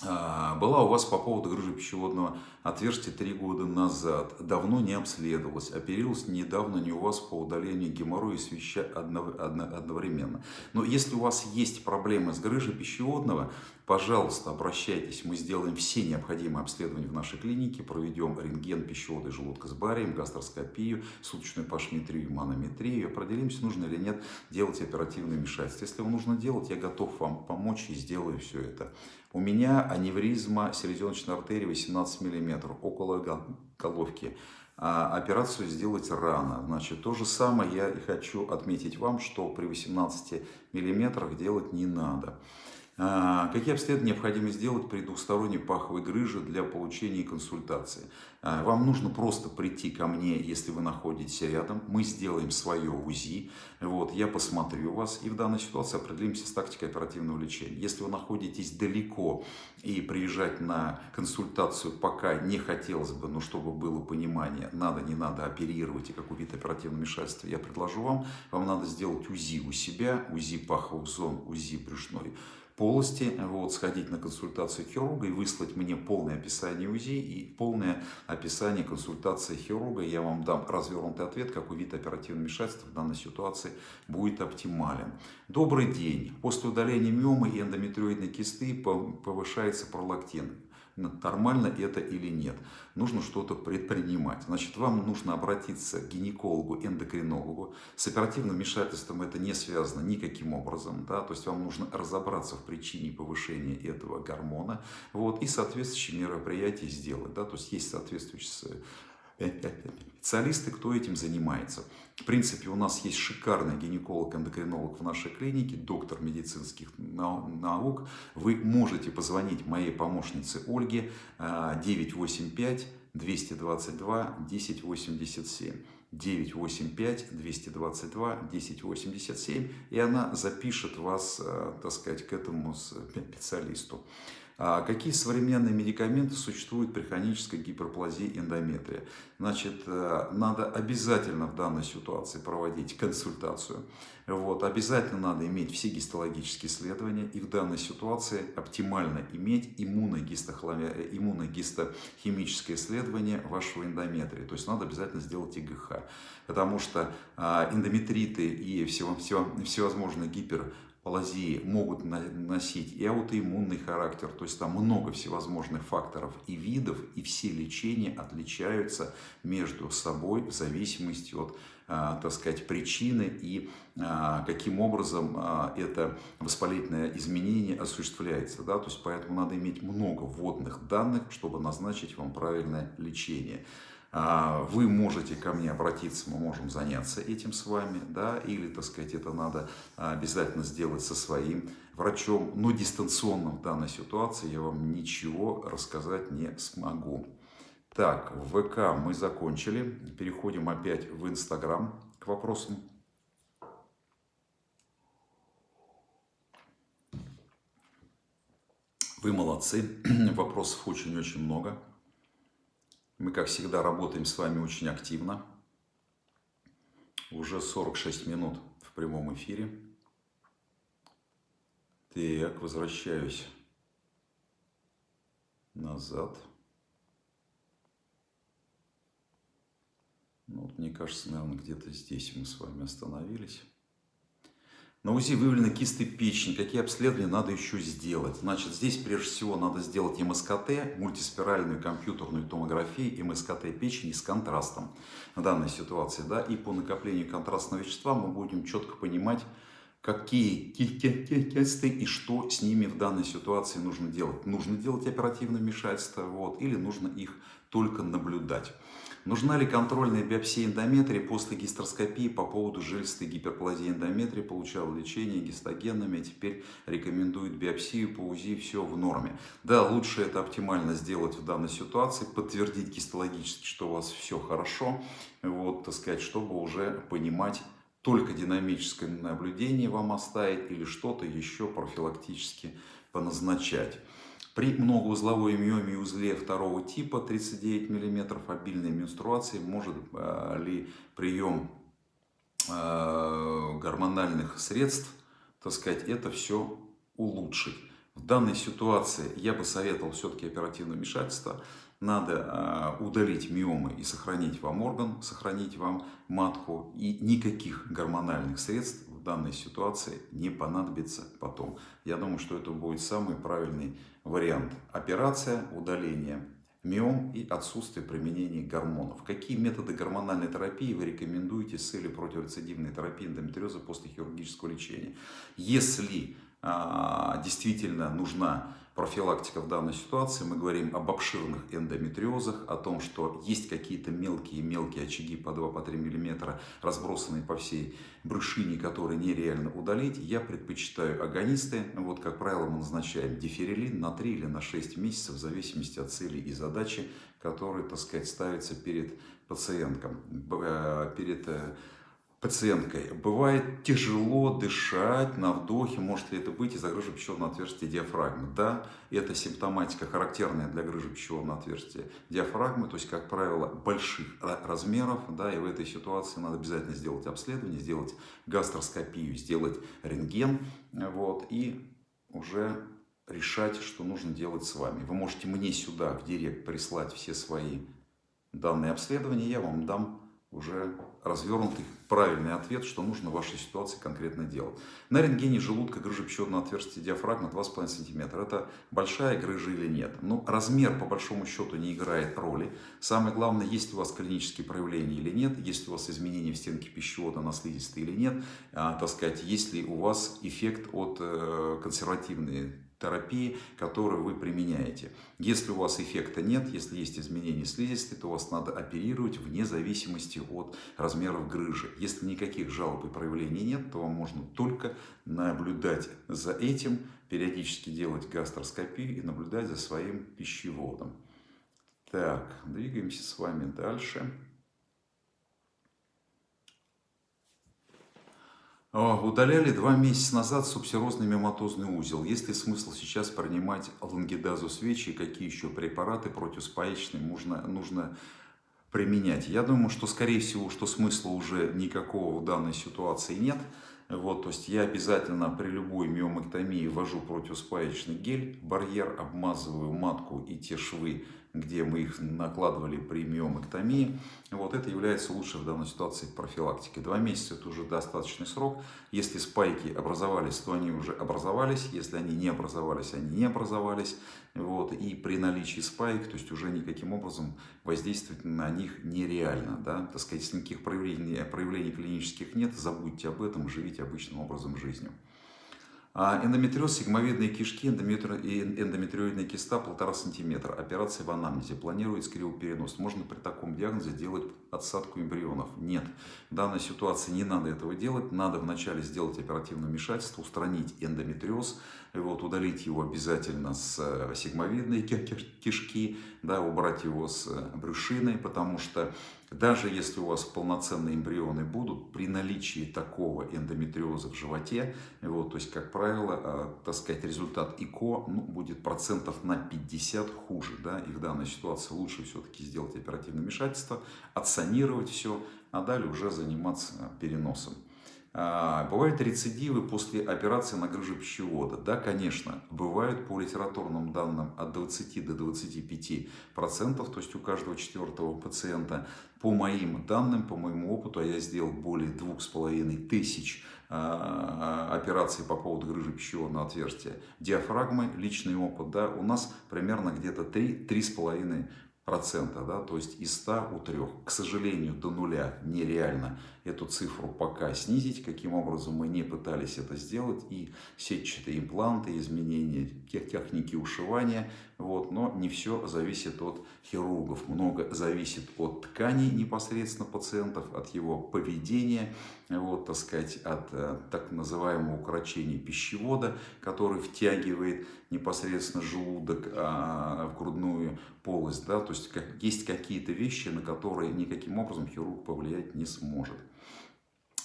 А, была у вас по поводу грыжи пищеводного отверстия три года назад. Давно не обследовалась. Оперировалась недавно не у вас по удалению геморроя и свища одновременно. Но если у вас есть проблемы с грыжей пищеводного, пожалуйста, обращайтесь. Мы сделаем все необходимые обследования в нашей клинике. Проведем рентген пищевода и желудка с барием, гастроскопию, суточную пашметрию, манометрию. Определимся, нужно или нет делать оперативное вмешательство. Если вам нужно делать, я готов вам помочь и сделаю все это. У меня аневризма селезеночной артерии 18 мм около головки. А операцию сделать рано. Значит, то же самое я и хочу отметить вам, что при 18 мм делать не надо. А, какие обследования необходимо сделать при двухсторонней паховой грыже для получения консультации? А, вам нужно просто прийти ко мне, если вы находитесь рядом. Мы сделаем свое УЗИ. Вот, я посмотрю вас и в данной ситуации определимся с тактикой оперативного лечения. Если вы находитесь далеко и приезжать на консультацию пока не хотелось бы, но чтобы было понимание, надо, не надо оперировать и какой вид оперативного вмешательства я предложу вам, вам надо сделать УЗИ у себя, УЗИ паховых зон, УЗИ брюшной полости, вот, сходить на консультацию хирурга и выслать мне полное описание УЗИ и полное описание консультации хирурга. Я вам дам развернутый ответ, какой вид оперативного вмешательства в данной ситуации будет оптимален. Добрый день. После удаления миомы и эндометриоидной кисты повышается пролактин нормально это или нет. Нужно что-то предпринимать. Значит, вам нужно обратиться к гинекологу, эндокринологу. С оперативным вмешательством это не связано никаким образом. Да? То есть вам нужно разобраться в причине повышения этого гормона вот, и соответствующие мероприятия сделать. Да? То есть есть соответствующие специалисты, кто этим занимается. В принципе, у нас есть шикарный гинеколог-эндокринолог в нашей клинике, доктор медицинских наук. Вы можете позвонить моей помощнице Ольге 985 222 1087. 985 222 1087 и она запишет вас, э, так сказать, к этому специалисту. А какие современные медикаменты существуют при хронической гиперплазии эндометрия? Значит, э, надо обязательно в данной ситуации проводить консультацию. Вот, обязательно надо иметь все гистологические исследования. И в данной ситуации оптимально иметь иммуногистохимическое исследование вашего эндометрия. То есть надо обязательно сделать ИГХ. Потому что а, эндометриты и всевозможные гипер плазии могут носить и аутоиммунный характер, то есть там много всевозможных факторов и видов, и все лечения отличаются между собой в зависимости от, а, так сказать, причины и а, каким образом а, это воспалительное изменение осуществляется. Да? То есть поэтому надо иметь много вводных данных, чтобы назначить вам правильное лечение. А, вы можете ко мне обратиться, мы можем заняться этим с вами, да, или, так сказать, это надо обязательно сделать со своим врачом, но дистанционно в данной ситуации я вам ничего рассказать не смогу. Так, ВК мы закончили, переходим опять в Инстаграм к вопросам. Вы молодцы, вопросов очень-очень много. Мы, как всегда, работаем с вами очень активно. Уже 46 минут в прямом эфире. Так, возвращаюсь назад. Ну, вот, мне кажется, наверное, где-то здесь мы с вами остановились. На УЗИ выявлены кисты печени. Какие обследования надо еще сделать? Значит, здесь прежде всего надо сделать МСКТ, мультиспиральную компьютерную томографию МСКТ печени с контрастом в данной ситуации. Да? И по накоплению контрастного вещества мы будем четко понимать, какие тесты и что с ними в данной ситуации нужно делать. Нужно делать оперативное вмешательство вот, или нужно их только наблюдать. Нужна ли контрольная биопсия эндометрия после гистероскопии по поводу жилистой гиперплазии эндометрия? Получал лечение гистогенными, а теперь рекомендует биопсию по УЗИ, все в норме. Да, лучше это оптимально сделать в данной ситуации, подтвердить гистологически, что у вас все хорошо, вот, так сказать, чтобы уже понимать, только динамическое наблюдение вам оставить или что-то еще профилактически поназначать. При многоузловой миоме узле второго типа 39 мм обильной менструации может э, ли прием э, гормональных средств, так сказать, это все улучшить. В данной ситуации я бы советовал все-таки оперативное вмешательство. Надо э, удалить миомы и сохранить вам орган, сохранить вам матку. И никаких гормональных средств данной ситуации не понадобится потом. Я думаю, что это будет самый правильный вариант. Операция, удаление миом и отсутствие применения гормонов. Какие методы гормональной терапии вы рекомендуете с целью противорецидивной терапии эндометриоза после хирургического лечения? Если а, действительно нужна профилактика в данной ситуации. Мы говорим об обширных эндометриозах, о том, что есть какие-то мелкие-мелкие очаги по 2-3 мм, разбросанные по всей брюшине, которые нереально удалить. Я предпочитаю агонисты. Вот, как правило, мы назначаем диферилин на 3 или на 6 месяцев, в зависимости от цели и задачи, которые, так сказать, ставятся перед пациентком, э, перед э, пациенткой. Бывает тяжело дышать на вдохе, может ли это быть из-за грыжи пищеводного отверстия диафрагмы. Да, это симптоматика, характерная для грыжи пищеводного отверстия диафрагмы, то есть, как правило, больших размеров. Да, и в этой ситуации надо обязательно сделать обследование, сделать гастроскопию, сделать рентген. Вот, и уже решать, что нужно делать с вами. Вы можете мне сюда, в директ, прислать все свои данные обследования, я вам дам уже развернутый правильный ответ, что нужно в вашей ситуации конкретно делать. На рентгене желудка грыжа отверстия диафрагмы 2,5 см. Это большая грыжа или нет? Ну, размер по большому счету не играет роли. Самое главное, есть у вас клинические проявления или нет, есть у вас изменения в стенке пищевода на слизистой или нет, а, так сказать, есть ли у вас эффект от э, консервативной терапии, которую вы применяете. Если у вас эффекта нет, если есть изменения слизистой, то вас надо оперировать вне зависимости от размеров грыжи. Если никаких жалоб и проявлений нет, то вам можно только наблюдать за этим, периодически делать гастроскопию и наблюдать за своим пищеводом. Так, двигаемся с вами дальше. Удаляли два месяца назад субсерозный миоматозный узел. Есть ли смысл сейчас принимать лангидазу свечи и какие еще препараты противоспаечные нужно, нужно применять? Я думаю, что скорее всего, что смысла уже никакого в данной ситуации нет. Вот, то есть я обязательно при любой миомэктомии ввожу противоспаечный гель, барьер, обмазываю матку и те швы где мы их накладывали при миомэктомии. Вот это является лучшей в данной ситуации профилактикой. Два месяца это уже достаточный срок. Если спайки образовались, то они уже образовались. Если они не образовались, они не образовались. Вот. И при наличии спайк, то есть уже никаким образом воздействовать на них нереально. Да? Так сказать, никаких проявлений, проявлений клинических нет, забудьте об этом, живите обычным образом жизни. А эндометриоз, сигмовидные кишки, эндометриоидная киста полтора сантиметра. Операция в анамнезе. Планируется кривоперенос. Можно при таком диагнозе делать отсадку эмбрионов? Нет. В данной ситуации не надо этого делать. Надо вначале сделать оперативное вмешательство, устранить эндометриоз, вот, удалить его обязательно с э, сигмовидной кишки, да, убрать его с э, брюшиной, потому что даже если у вас полноценные эмбрионы будут, при наличии такого эндометриоза в животе, вот, то есть, как правило, э, так сказать, результат ИКО ну, будет процентов на 50 хуже. Да, и в данной ситуации лучше все-таки сделать оперативное вмешательство, отсанировать все, а далее уже заниматься переносом. А, бывают рецидивы после операции на грыжу пищевода. Да, конечно, бывают по литературным данным от 20 до 25 процентов, то есть у каждого четвертого пациента. По моим данным, по моему опыту, а я сделал более двух с половиной тысяч а, операций по поводу грыжи пищеводного отверстия диафрагмы, личный опыт, да, у нас примерно где-то 3-3,5 процента, да, то есть из 100 у 3. К сожалению, до нуля нереально эту цифру пока снизить, каким образом мы не пытались это сделать, и сетчатые импланты, изменения техники ушивания, вот, но не все зависит от хирургов, много зависит от тканей непосредственно пациентов, от его поведения, вот, так сказать, от э, так называемого укорочения пищевода, который втягивает непосредственно желудок а, в грудную полость, да, то есть как, есть какие-то вещи, на которые никаким образом хирург повлиять не сможет.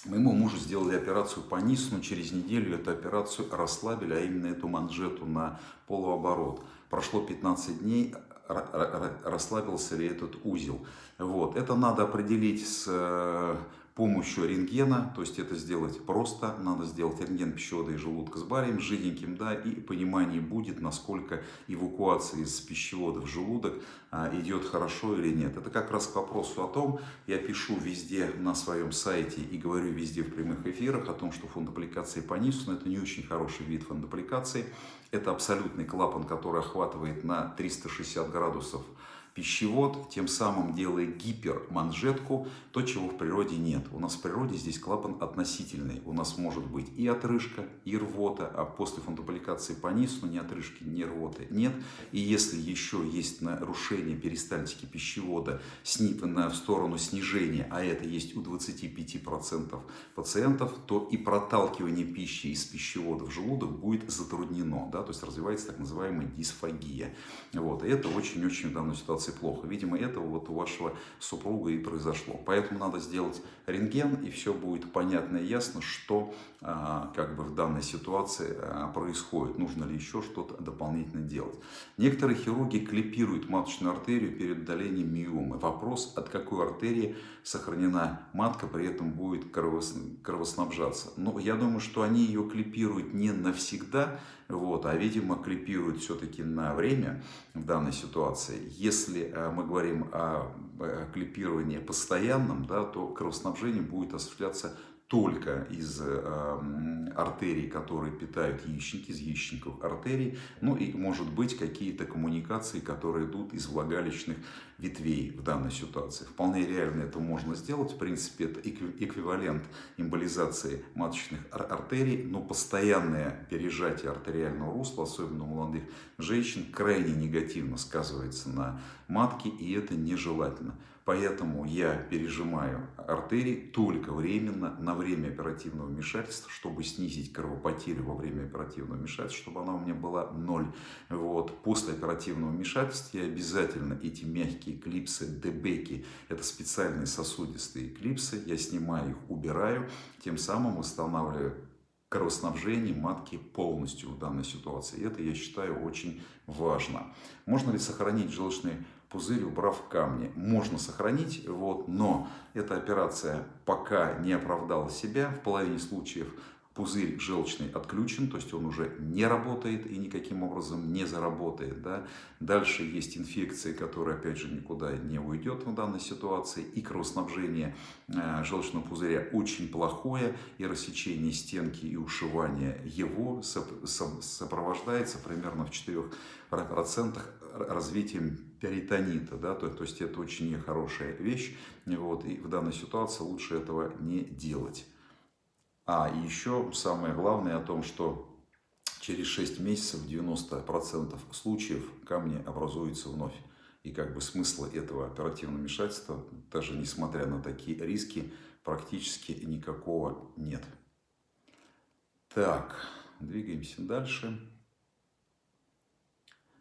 Моему мужу сделали операцию по низу, но через неделю эту операцию расслабили, а именно эту манжету на полуоборот. Прошло 15 дней, расслабился ли этот узел. Вот. Это надо определить с э, помощью рентгена, то есть это сделать просто, надо сделать рентген пищевода и желудка с барием, жиденьким, да, и понимание будет, насколько эвакуация из пищевода в желудок а, идет хорошо или нет. Это как раз к вопросу о том, я пишу везде на своем сайте и говорю везде в прямых эфирах о том, что фондопликации по низу, но это не очень хороший вид фондопликации, это абсолютный клапан, который охватывает на 360 градусов пищевод, тем самым делая гиперманжетку, то, чего в природе нет. У нас в природе здесь клапан относительный. У нас может быть и отрыжка, и рвота, а после фунтополикации по низу ни отрыжки, ни рвоты нет. И если еще есть нарушение перистальтики пищевода в сторону снижения, а это есть у 25% пациентов, то и проталкивание пищи из пищевода в желудок будет затруднено. Да? То есть развивается так называемая дисфагия. Вот. И это очень-очень в данной ситуации ситуации плохо. Видимо, это вот у вашего супруга и произошло. Поэтому надо сделать рентген, и все будет понятно и ясно, что а, как бы в данной ситуации а, происходит. Нужно ли еще что-то дополнительно делать. Некоторые хирурги клипируют маточную артерию перед удалением миомы. Вопрос, от какой артерии сохранена матка, при этом будет кровоснабжаться. Но я думаю, что они ее клипируют не навсегда, вот, а, видимо, клипируют все-таки на время в данной ситуации. Если а, мы говорим о клипировании постоянном, да, то кровоснабжение будет осуществляться только из э, артерий, которые питают яичники, из яичников артерий, ну и может быть какие-то коммуникации, которые идут из влагалищных ветвей в данной ситуации. Вполне реально это можно сделать, в принципе это эквивалент эмболизации маточных артерий, но постоянное пережатие артериального русла, особенно у молодых женщин, крайне негативно сказывается на матке и это нежелательно. Поэтому я пережимаю артерии только временно, на время оперативного вмешательства, чтобы снизить кровопотерю во время оперативного вмешательства, чтобы она у меня была ноль. Вот. После оперативного вмешательства я обязательно эти мягкие клипсы, дебеки, это специальные сосудистые клипсы, я снимаю их, убираю, тем самым восстанавливаю кровоснабжение матки полностью в данной ситуации. Это, я считаю, очень важно. Можно ли сохранить желчный пузырь, убрав камни. Можно сохранить, вот, но эта операция пока не оправдала себя. В половине случаев пузырь желчный отключен, то есть он уже не работает и никаким образом не заработает. Да? Дальше есть инфекция, которая опять же никуда не уйдет в данной ситуации. И кровоснабжение э, желчного пузыря очень плохое, и рассечение стенки и ушивание его сопровождается примерно в 4% развитием перитонита, да, то, то есть это очень нехорошая вещь, вот, и в данной ситуации лучше этого не делать. А, и еще самое главное о том, что через 6 месяцев 90% случаев камни образуются вновь. И как бы смысла этого оперативного вмешательства, даже несмотря на такие риски, практически никакого нет. Так, двигаемся дальше.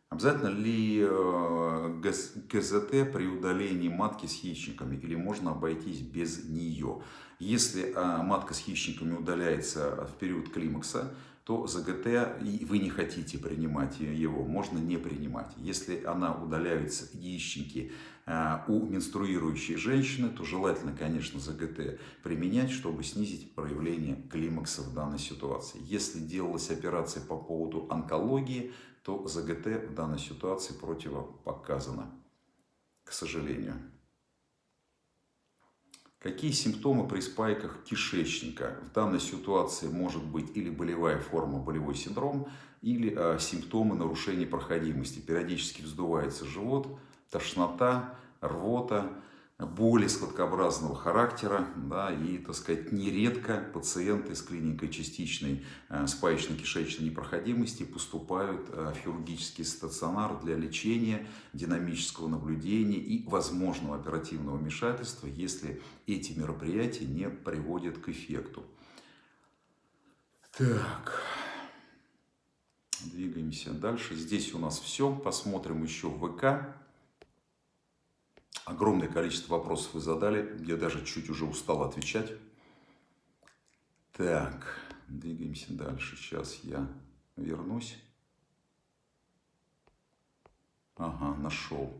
Обязательно ли э, ГЗТ при удалении матки с яичниками или можно обойтись без нее? Если а, матка с яичниками удаляется в период климакса, то ЗГТ и вы не хотите принимать его, можно не принимать. Если она удаляется, яичники, э, у менструирующей женщины, то желательно, конечно, ЗГТ применять, чтобы снизить проявление климакса в данной ситуации. Если делалась операция по поводу онкологии, то ЗГТ в данной ситуации противопоказано, к сожалению. Какие симптомы при спайках кишечника? В данной ситуации может быть или болевая форма, болевой синдром, или э, симптомы нарушения проходимости. Периодически вздувается живот, тошнота, рвота, боли складкообразного характера, да, и, так сказать, нередко пациенты с клиникой частичной э, спаечно-кишечной непроходимости поступают э, в хирургический стационар для лечения, динамического наблюдения и возможного оперативного вмешательства, если эти мероприятия не приводят к эффекту. Так, двигаемся дальше. Здесь у нас все. Посмотрим еще в ВК. Огромное количество вопросов вы задали. Я даже чуть уже устал отвечать. Так, двигаемся дальше. Сейчас я вернусь. Ага, нашел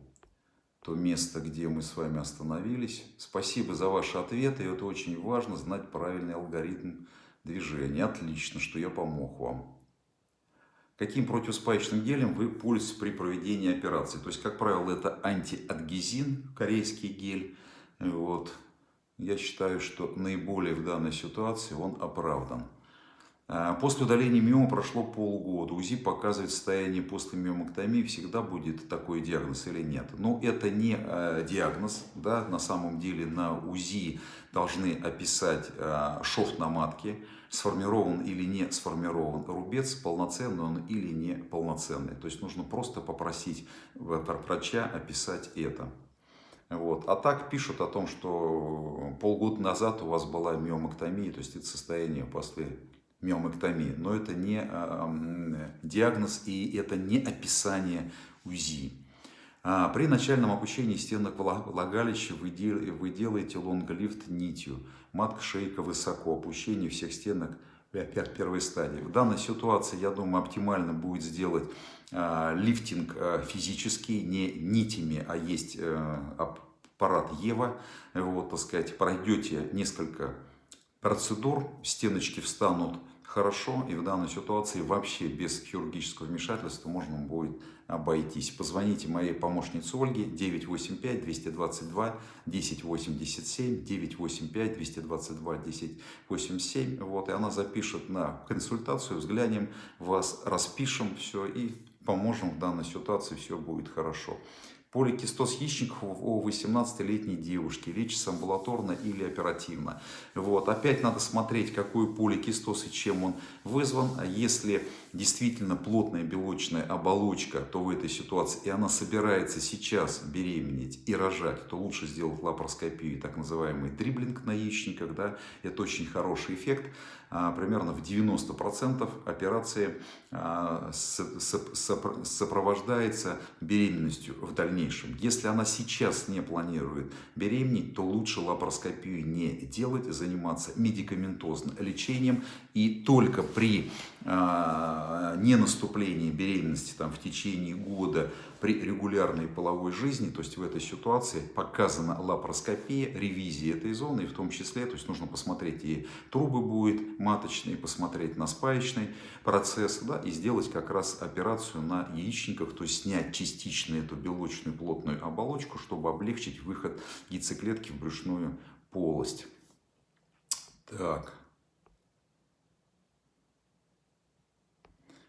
то место, где мы с вами остановились. Спасибо за ваши ответы. И это очень важно, знать правильный алгоритм движения. Отлично, что я помог вам каким противоспаечным гелем вы пользуетесь при проведении операции. То есть, как правило, это антиадгезин, корейский гель. Вот. Я считаю, что наиболее в данной ситуации он оправдан. А, после удаления миомы прошло полгода. УЗИ показывает состояние после миомоктомии. Всегда будет такой диагноз или нет? Но это не э, диагноз. Да? На самом деле на УЗИ должны описать э, шов на матке. Сформирован или не сформирован рубец, полноценный он или не полноценный. То есть нужно просто попросить врача описать это. Вот. А так пишут о том, что полгода назад у вас была миомоктомия, то есть это состояние после миомэктомии, но это не а, диагноз и это не описание УЗИ. А, при начальном опущении стенок влагалища вы делаете лонглифт нитью. Матка, шейка высоко, опущение всех стенок первой стадии. В данной ситуации, я думаю, оптимально будет сделать а, лифтинг физический, не нитями, а есть э, аппарат Ева. Вот, так сказать, пройдете несколько процедур, стеночки встанут хорошо, и в данной ситуации вообще без хирургического вмешательства можно будет обойтись. Позвоните моей помощнице Ольге 985-222-1087, 985-222-1087, вот, и она запишет на консультацию, взглянем вас, распишем все и поможем в данной ситуации, все будет хорошо. Поликистоз яичников у 18-летней девушки лечится амбулаторно или оперативно. Вот. Опять надо смотреть, какой поликистоз и чем он вызван. А если действительно плотная белочная оболочка, то в этой ситуации, и она собирается сейчас беременеть и рожать, то лучше сделать лапароскопию, так называемый дриблинг на яичниках. Да? Это очень хороший эффект. А, примерно в 90% операции а, сопровождается беременностью в дальнейшем. Если она сейчас не планирует беременеть, то лучше лапароскопию не делать, заниматься медикаментозным лечением. И только при а, ненаступлении беременности там, в течение года при регулярной половой жизни, то есть в этой ситуации показана лапароскопия, ревизия этой зоны, и в том числе, то есть нужно посмотреть и трубы будет маточные, посмотреть на спаечный процесс, да, и сделать как раз операцию на яичниках, то есть снять частично эту белочную плотную оболочку, чтобы облегчить выход яйцеклетки в брюшную полость. Так.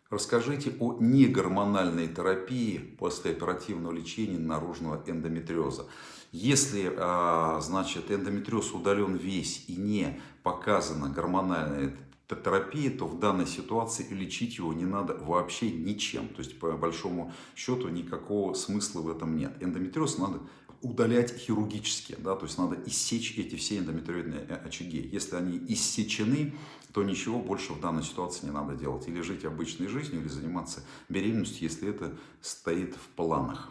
Расскажите о негормональной терапии после оперативного лечения наружного эндометриоза. Если а, значит, эндометриоз удален весь и не показана гормональная терапия, то в данной ситуации лечить его не надо вообще ничем. То есть, по большому счету, никакого смысла в этом нет. Эндометриоз надо удалять хирургически, да, то есть надо иссечь эти все эндометриоидные э, очаги. Если они иссечены, то ничего больше в данной ситуации не надо делать. Или жить обычной жизнью, или заниматься беременностью, если это стоит в планах.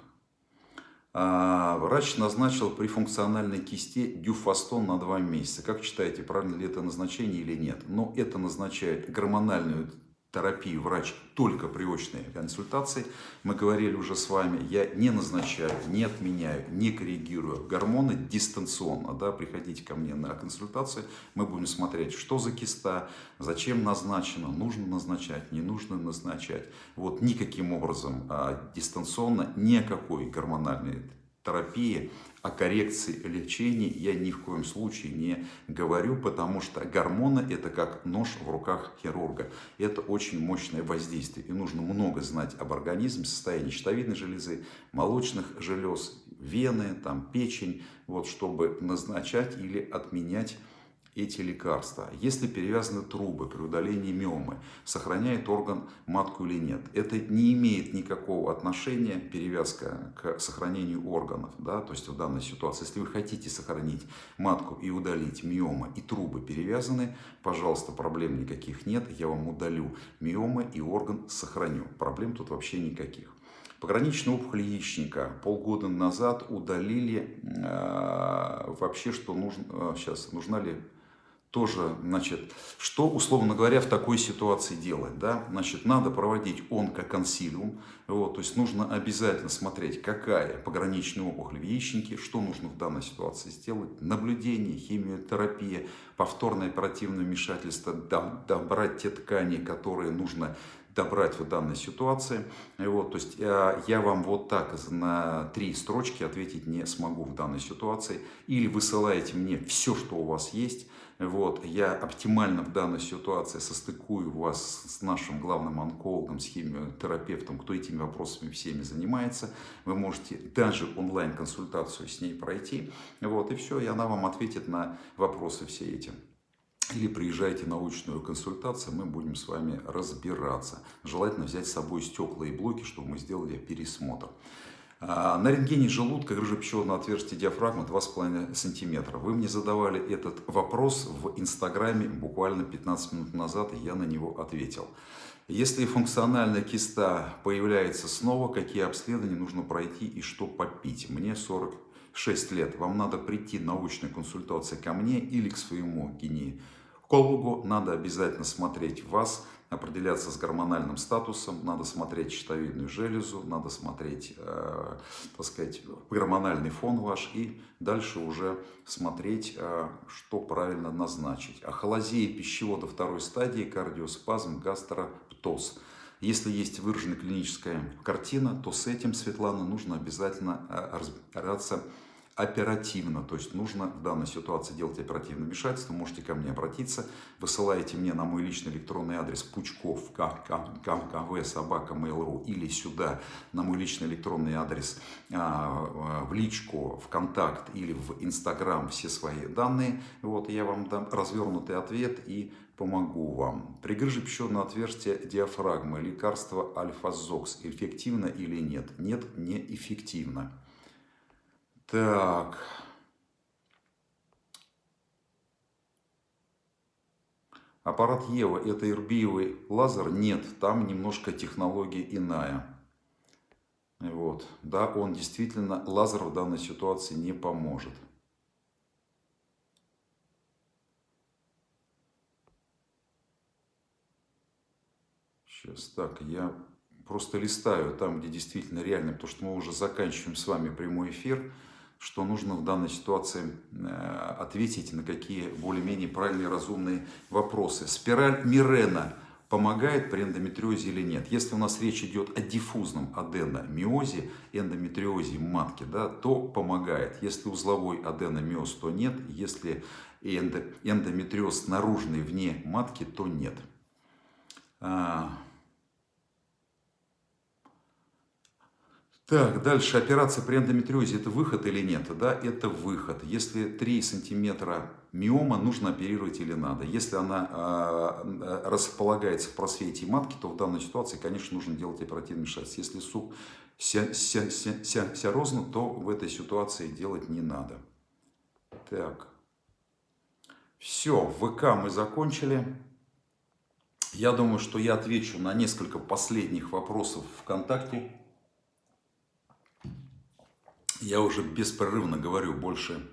А, врач назначил при функциональной кисте дюфастон на 2 месяца. Как считаете, правильно ли это назначение или нет? Но это назначает гормональную терапию врач только при очной консультации. Мы говорили уже с вами, я не назначаю, не отменяю, не коррегирую гормоны дистанционно. Да, приходите ко мне на консультацию, мы будем смотреть, что за киста, зачем назначено, нужно назначать, не нужно назначать. Вот никаким образом а, дистанционно никакой гормональной терапии о коррекции лечения я ни в коем случае не говорю, потому что гормоны это как нож в руках хирурга. Это очень мощное воздействие. И нужно много знать об организме, состоянии щитовидной железы, молочных желез, вены, там, печень, вот, чтобы назначать или отменять эти лекарства. Если перевязаны трубы при удалении миомы, сохраняет орган матку или нет. Это не имеет никакого отношения, перевязка, к сохранению органов. Да? То есть в данной ситуации, если вы хотите сохранить матку и удалить миомы, и трубы перевязаны, пожалуйста, проблем никаких нет. Я вам удалю миомы и орган сохраню. Проблем тут вообще никаких. Пограничную опухоль яичника полгода назад удалили э, вообще, что нужно, э, сейчас, нужна ли тоже, значит, что, условно говоря, в такой ситуации делать, да, значит, надо проводить онкоконсилиум, вот, то есть нужно обязательно смотреть, какая пограничная опухоль в яичнике, что нужно в данной ситуации сделать, наблюдение, химиотерапия, повторное оперативное вмешательство, добрать те ткани, которые нужно добрать в данной ситуации. Вот, то есть э, я вам вот так на три строчки ответить не смогу в данной ситуации. Или высылаете мне все, что у вас есть, вот, я оптимально в данной ситуации состыкую вас с нашим главным онкологом, с химиотерапевтом, кто этими вопросами всеми занимается. Вы можете даже онлайн-консультацию с ней пройти. Вот, и все, и она вам ответит на вопросы все эти. Или приезжайте на научную консультацию, мы будем с вами разбираться. Желательно взять с собой стекла и блоки, чтобы мы сделали пересмотр. А, на рентгене желудка грыжа пищеводного отверстия диафрагмы 2,5 см. Вы мне задавали этот вопрос в Инстаграме буквально 15 минут назад, и я на него ответил. Если функциональная киста появляется снова, какие обследования нужно пройти и что попить? Мне 46 лет. Вам надо прийти на научной консультации ко мне или к своему гинекологу. Надо обязательно смотреть вас определяться с гормональным статусом, надо смотреть щитовидную железу, надо смотреть, э, так сказать, гормональный фон ваш и дальше уже смотреть, э, что правильно назначить. Ахолазия пищевода второй стадии, кардиоспазм, гастроптоз. Если есть выраженная клиническая картина, то с этим, Светлана, нужно обязательно э, разбираться оперативно, то есть нужно в данной ситуации делать оперативное вмешательство, можете ко мне обратиться, высылаете мне на мой личный электронный адрес пучков кв собака mail.ru или сюда на мой личный электронный адрес а, в личку, в контакт или в инстаграм все свои данные, вот я вам дам развернутый ответ и помогу вам. При грыже пищеводного отверстия диафрагмы лекарство альфа-зокс эффективно или нет? Нет, неэффективно. Так. Аппарат Ева – это ирбиевый лазер? Нет, там немножко технология иная. Вот. Да, он действительно, лазер в данной ситуации не поможет. Сейчас, так, я просто листаю там, где действительно реально, потому что мы уже заканчиваем с вами прямой эфир что нужно в данной ситуации э, ответить на какие более-менее правильные разумные вопросы. Спираль Мирена помогает при эндометриозе или нет? Если у нас речь идет о диффузном аденомиозе, эндометриозе матки, да, то помогает. Если узловой аденомиоз, то нет. Если эндометриоз наружный вне матки, то нет. Так, дальше операция при эндометриозе это выход или нет? Да, это выход. Если 3 сантиметра миома, нужно оперировать или надо. Если она э, располагается в просвете матки, то в данной ситуации, конечно, нужно делать оперативный вмешательство. Если суп ся, ся, ся, ся, розно, то в этой ситуации делать не надо. Так. Все, ВК мы закончили. Я думаю, что я отвечу на несколько последних вопросов ВКонтакте. Я уже беспрерывно говорю больше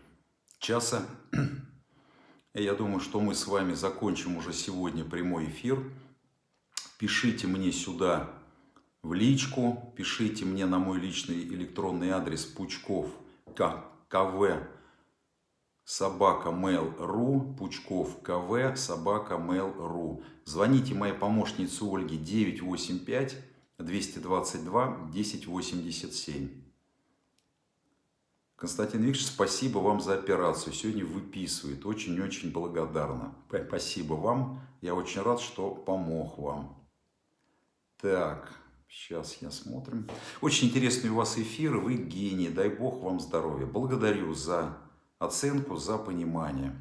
часа. И я думаю, что мы с вами закончим уже сегодня прямой эфир. Пишите мне сюда в личку, пишите мне на мой личный электронный адрес пучков кв собака mail.ru, пучков кв собака mail.ru. Звоните моей помощнице Ольге 985 222 1087. Константин Викторович, спасибо вам за операцию. Сегодня выписывает. Очень-очень благодарна. Спасибо вам. Я очень рад, что помог вам. Так, сейчас я смотрим. Очень интересные у вас эфиры. Вы гений. Дай Бог вам здоровья. Благодарю за оценку, за понимание.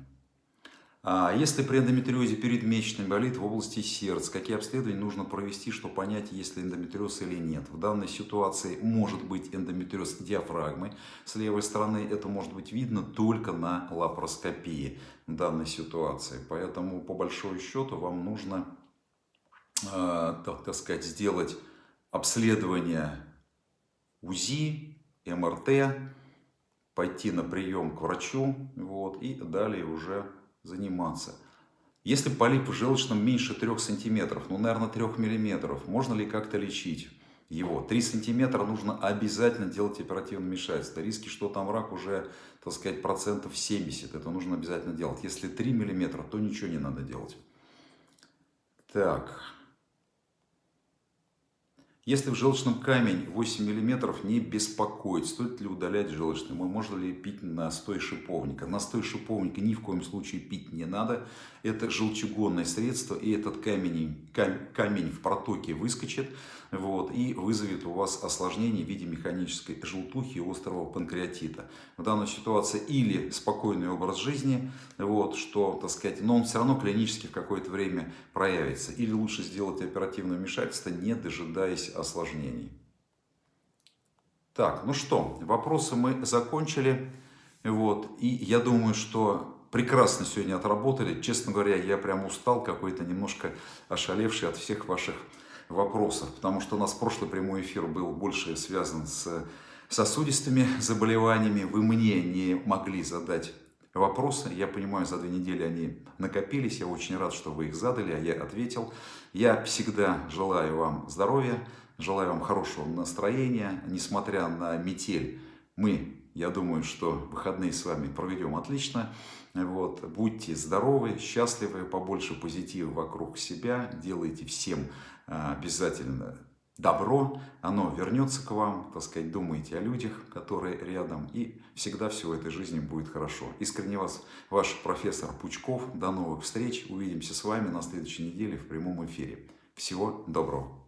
А если при эндометриозе передмесячный болит в области сердца, какие обследования нужно провести, чтобы понять, есть ли эндометриоз или нет? В данной ситуации может быть эндометриоз диафрагмы. С левой стороны это может быть видно только на лапароскопии в данной ситуации. Поэтому, по большому счету, вам нужно, э, так, так сказать, сделать обследование УЗИ, МРТ, пойти на прием к врачу вот, и далее уже заниматься. Если полип в желчном меньше 3 сантиметров, ну, наверное, 3 миллиметров, можно ли как-то лечить его? 3 сантиметра нужно обязательно делать оперативное вмешательство. Риски, что там рак уже, так сказать, процентов 70. Это нужно обязательно делать. Если 3 миллиметра, то ничего не надо делать. Так. Если в желчном камень 8 мм, не беспокоить, стоит ли удалять желчный, можно ли пить настой шиповника. Настой шиповника ни в коем случае пить не надо. Это желчегонное средство, и этот камень, камень в протоке выскочит вот, и вызовет у вас осложнение в виде механической желтухи и острого панкреатита. В данной ситуации или спокойный образ жизни, вот, что, так сказать, но он все равно клинически в какое-то время проявится. Или лучше сделать оперативное вмешательство, не дожидаясь осложнений. Так, ну что, вопросы мы закончили. Вот, и я думаю, что прекрасно сегодня отработали. Честно говоря, я прям устал какой-то, немножко ошалевший от всех ваших вопросов, потому что у нас прошлый прямой эфир был больше связан с сосудистыми заболеваниями. Вы мне не могли задать вопросы. Я понимаю, за две недели они накопились. Я очень рад, что вы их задали, а я ответил. Я всегда желаю вам здоровья, желаю вам хорошего настроения. Несмотря на метель, мы, я думаю, что выходные с вами проведем отлично. Вот. Будьте здоровы, счастливы, побольше позитива вокруг себя. Делайте всем а, обязательно добро, оно вернется к вам, так сказать, думайте о людях, которые рядом, и всегда все в этой жизни будет хорошо. Искренне вас, ваш профессор Пучков. До новых встреч. Увидимся с вами на следующей неделе в прямом эфире. Всего доброго.